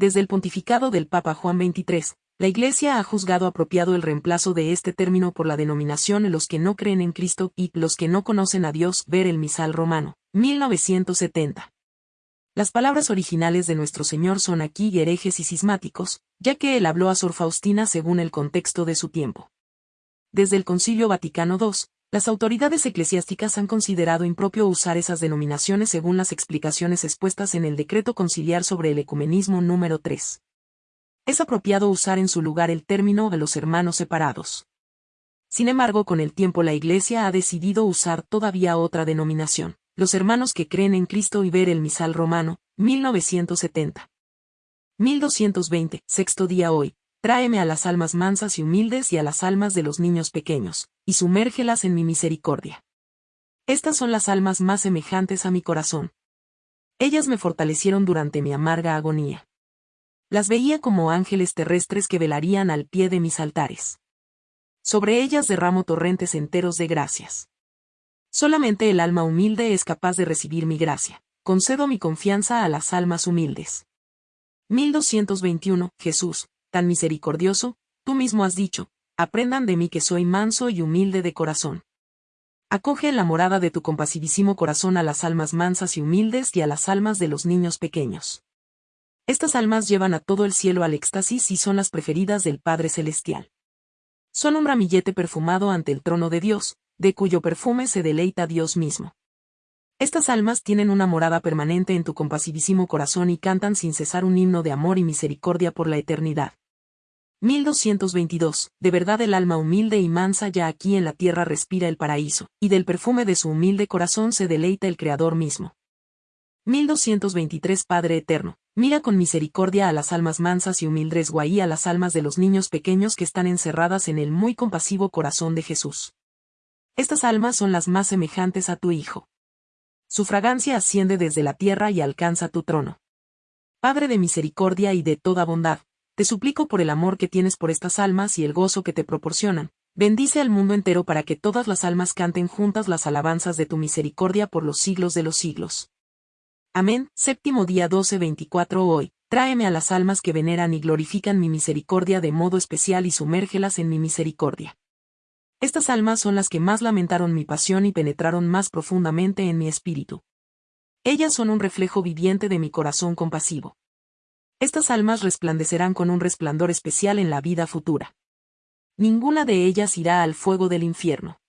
Desde el pontificado del Papa Juan XXIII, la Iglesia ha juzgado apropiado el reemplazo de este término por la denominación los que no creen en Cristo y los que no conocen a Dios, ver el misal romano, 1970. Las palabras originales de nuestro Señor son aquí herejes y cismáticos, ya que él habló a Sor Faustina según el contexto de su tiempo. Desde el Concilio Vaticano II, las autoridades eclesiásticas han considerado impropio usar esas denominaciones según las explicaciones expuestas en el Decreto Conciliar sobre el Ecumenismo número 3. Es apropiado usar en su lugar el término de los hermanos separados. Sin embargo, con el tiempo la Iglesia ha decidido usar todavía otra denominación. Los hermanos que creen en Cristo y ver el misal romano, 1970. 1220, sexto día hoy, tráeme a las almas mansas y humildes y a las almas de los niños pequeños, y sumérgelas en mi misericordia. Estas son las almas más semejantes a mi corazón. Ellas me fortalecieron durante mi amarga agonía. Las veía como ángeles terrestres que velarían al pie de mis altares. Sobre ellas derramo torrentes enteros de gracias. Solamente el alma humilde es capaz de recibir mi gracia. Concedo mi confianza a las almas humildes. 1221. Jesús, tan misericordioso, tú mismo has dicho, aprendan de mí que soy manso y humilde de corazón. Acoge en la morada de tu compasivísimo corazón a las almas mansas y humildes y a las almas de los niños pequeños. Estas almas llevan a todo el cielo al éxtasis y son las preferidas del Padre Celestial. Son un ramillete perfumado ante el trono de Dios, de cuyo perfume se deleita Dios mismo. Estas almas tienen una morada permanente en tu compasivísimo corazón y cantan sin cesar un himno de amor y misericordia por la eternidad. 1222. De verdad el alma humilde y mansa ya aquí en la tierra respira el paraíso, y del perfume de su humilde corazón se deleita el Creador mismo. 1223 Padre Eterno, mira con misericordia a las almas mansas y humildes guaí a las almas de los niños pequeños que están encerradas en el muy compasivo corazón de Jesús. Estas almas son las más semejantes a tu Hijo. Su fragancia asciende desde la tierra y alcanza tu trono. Padre de misericordia y de toda bondad, te suplico por el amor que tienes por estas almas y el gozo que te proporcionan, bendice al mundo entero para que todas las almas canten juntas las alabanzas de tu misericordia por los siglos de los siglos. Amén. Séptimo día 12-24 Hoy, tráeme a las almas que veneran y glorifican mi misericordia de modo especial y sumérgelas en mi misericordia. Estas almas son las que más lamentaron mi pasión y penetraron más profundamente en mi espíritu. Ellas son un reflejo viviente de mi corazón compasivo. Estas almas resplandecerán con un resplandor especial en la vida futura. Ninguna de ellas irá al fuego del infierno.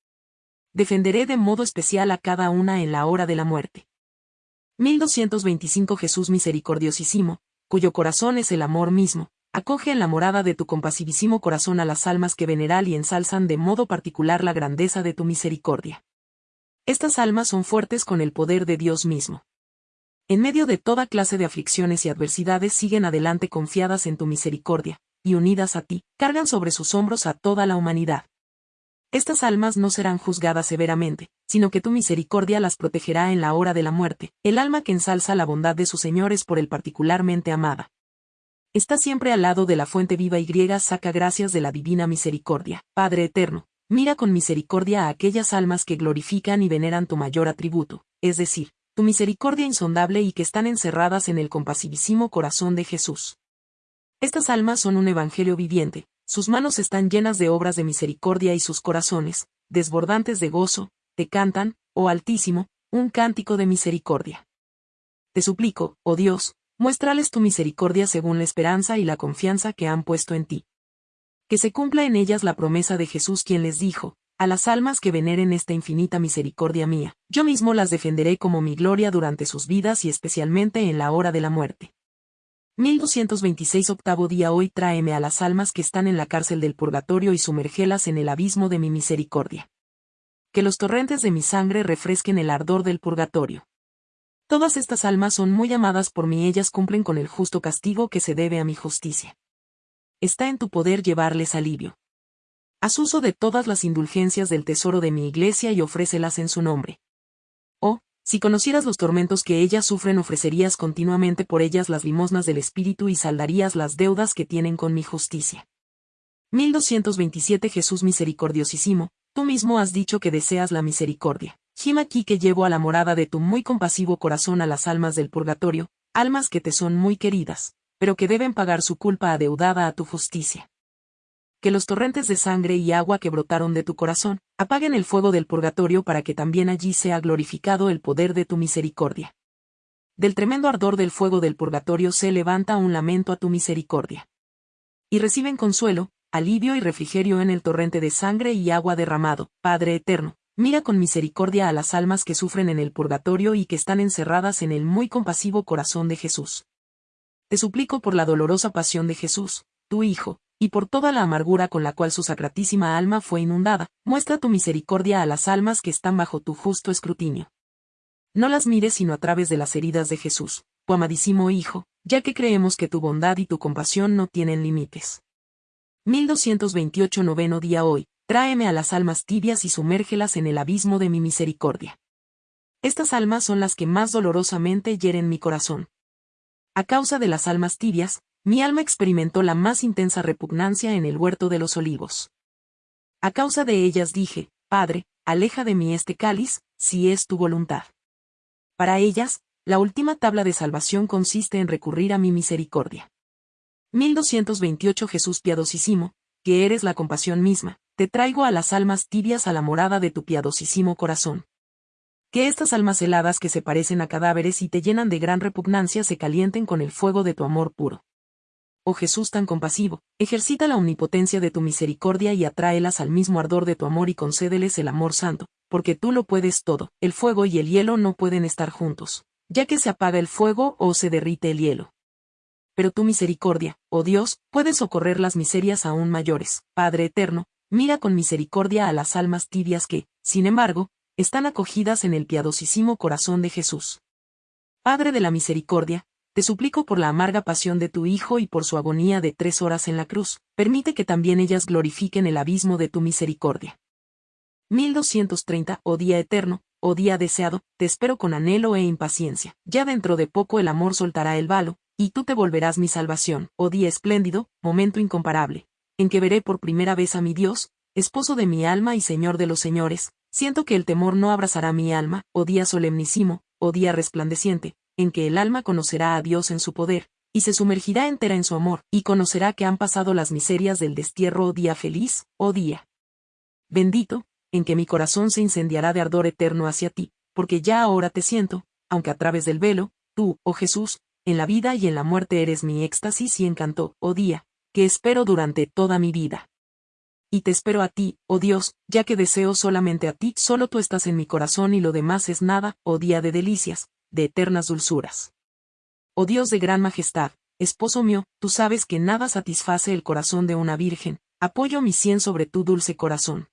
Defenderé de modo especial a cada una en la hora de la muerte. 1225 Jesús misericordiosísimo, cuyo corazón es el amor mismo, acoge en la morada de tu compasivísimo corazón a las almas que veneran y ensalzan de modo particular la grandeza de tu misericordia. Estas almas son fuertes con el poder de Dios mismo en medio de toda clase de aflicciones y adversidades siguen adelante confiadas en tu misericordia, y unidas a ti, cargan sobre sus hombros a toda la humanidad. Estas almas no serán juzgadas severamente, sino que tu misericordia las protegerá en la hora de la muerte, el alma que ensalza la bondad de sus señores por el particularmente amada. Está siempre al lado de la fuente viva y griega saca gracias de la divina misericordia, Padre eterno, mira con misericordia a aquellas almas que glorifican y veneran tu mayor atributo, es decir, tu misericordia insondable y que están encerradas en el compasivísimo corazón de Jesús. Estas almas son un evangelio viviente, sus manos están llenas de obras de misericordia y sus corazones, desbordantes de gozo, te cantan, oh Altísimo, un cántico de misericordia. Te suplico, oh Dios, muéstrales tu misericordia según la esperanza y la confianza que han puesto en ti. Que se cumpla en ellas la promesa de Jesús quien les dijo, a las almas que veneren esta infinita misericordia mía, yo mismo las defenderé como mi gloria durante sus vidas y especialmente en la hora de la muerte. 1226 octavo día Hoy tráeme a las almas que están en la cárcel del purgatorio y sumergelas en el abismo de mi misericordia. Que los torrentes de mi sangre refresquen el ardor del purgatorio. Todas estas almas son muy amadas por mí, ellas cumplen con el justo castigo que se debe a mi justicia. Está en tu poder llevarles alivio. Haz uso de todas las indulgencias del tesoro de mi iglesia y ofrécelas en su nombre. Oh, si conocieras los tormentos que ellas sufren ofrecerías continuamente por ellas las limosnas del Espíritu y saldarías las deudas que tienen con mi justicia. 1227 Jesús misericordiosísimo, tú mismo has dicho que deseas la misericordia. Gima aquí que llevo a la morada de tu muy compasivo corazón a las almas del purgatorio, almas que te son muy queridas, pero que deben pagar su culpa adeudada a tu justicia que los torrentes de sangre y agua que brotaron de tu corazón, apaguen el fuego del purgatorio para que también allí sea glorificado el poder de tu misericordia. Del tremendo ardor del fuego del purgatorio se levanta un lamento a tu misericordia. Y reciben consuelo, alivio y refrigerio en el torrente de sangre y agua derramado, Padre eterno, mira con misericordia a las almas que sufren en el purgatorio y que están encerradas en el muy compasivo corazón de Jesús. Te suplico por la dolorosa pasión de Jesús, tu Hijo, y por toda la amargura con la cual su sacratísima alma fue inundada, muestra tu misericordia a las almas que están bajo tu justo escrutinio. No las mires sino a través de las heridas de Jesús, tu amadísimo Hijo, ya que creemos que tu bondad y tu compasión no tienen límites. 1228 noveno día hoy, tráeme a las almas tibias y sumérgelas en el abismo de mi misericordia. Estas almas son las que más dolorosamente hieren mi corazón. A causa de las almas tibias, mi alma experimentó la más intensa repugnancia en el huerto de los olivos. A causa de ellas dije, Padre, aleja de mí este cáliz, si es tu voluntad. Para ellas, la última tabla de salvación consiste en recurrir a mi misericordia. 1228 Jesús piadosísimo, que eres la compasión misma, te traigo a las almas tibias a la morada de tu piadosísimo corazón. Que estas almas heladas que se parecen a cadáveres y te llenan de gran repugnancia se calienten con el fuego de tu amor puro oh Jesús tan compasivo, ejercita la omnipotencia de tu misericordia y atráelas al mismo ardor de tu amor y concédeles el amor santo, porque tú lo puedes todo, el fuego y el hielo no pueden estar juntos, ya que se apaga el fuego o se derrite el hielo. pero tu misericordia, oh Dios, puede socorrer las miserias aún mayores. Padre eterno, mira con misericordia a las almas tibias que, sin embargo, están acogidas en el piadosísimo corazón de Jesús. Padre de la misericordia, te suplico por la amarga pasión de tu Hijo y por su agonía de tres horas en la cruz, permite que también ellas glorifiquen el abismo de tu misericordia. 1230, oh día eterno, oh día deseado, te espero con anhelo e impaciencia. Ya dentro de poco el amor soltará el valo, y tú te volverás mi salvación, oh día espléndido, momento incomparable, en que veré por primera vez a mi Dios, esposo de mi alma y Señor de los señores, siento que el temor no abrazará mi alma, oh día solemnísimo, oh día resplandeciente, en que el alma conocerá a Dios en su poder, y se sumergirá entera en su amor, y conocerá que han pasado las miserias del destierro, oh día feliz, oh día. Bendito, en que mi corazón se incendiará de ardor eterno hacia ti, porque ya ahora te siento, aunque a través del velo, tú, oh Jesús, en la vida y en la muerte eres mi éxtasis y encanto, oh día, que espero durante toda mi vida. Y te espero a ti, oh Dios, ya que deseo solamente a ti, solo tú estás en mi corazón y lo demás es nada, oh día de delicias, de eternas dulzuras. Oh Dios de gran majestad, esposo mío, tú sabes que nada satisface el corazón de una virgen, apoyo mi cien sobre tu dulce corazón.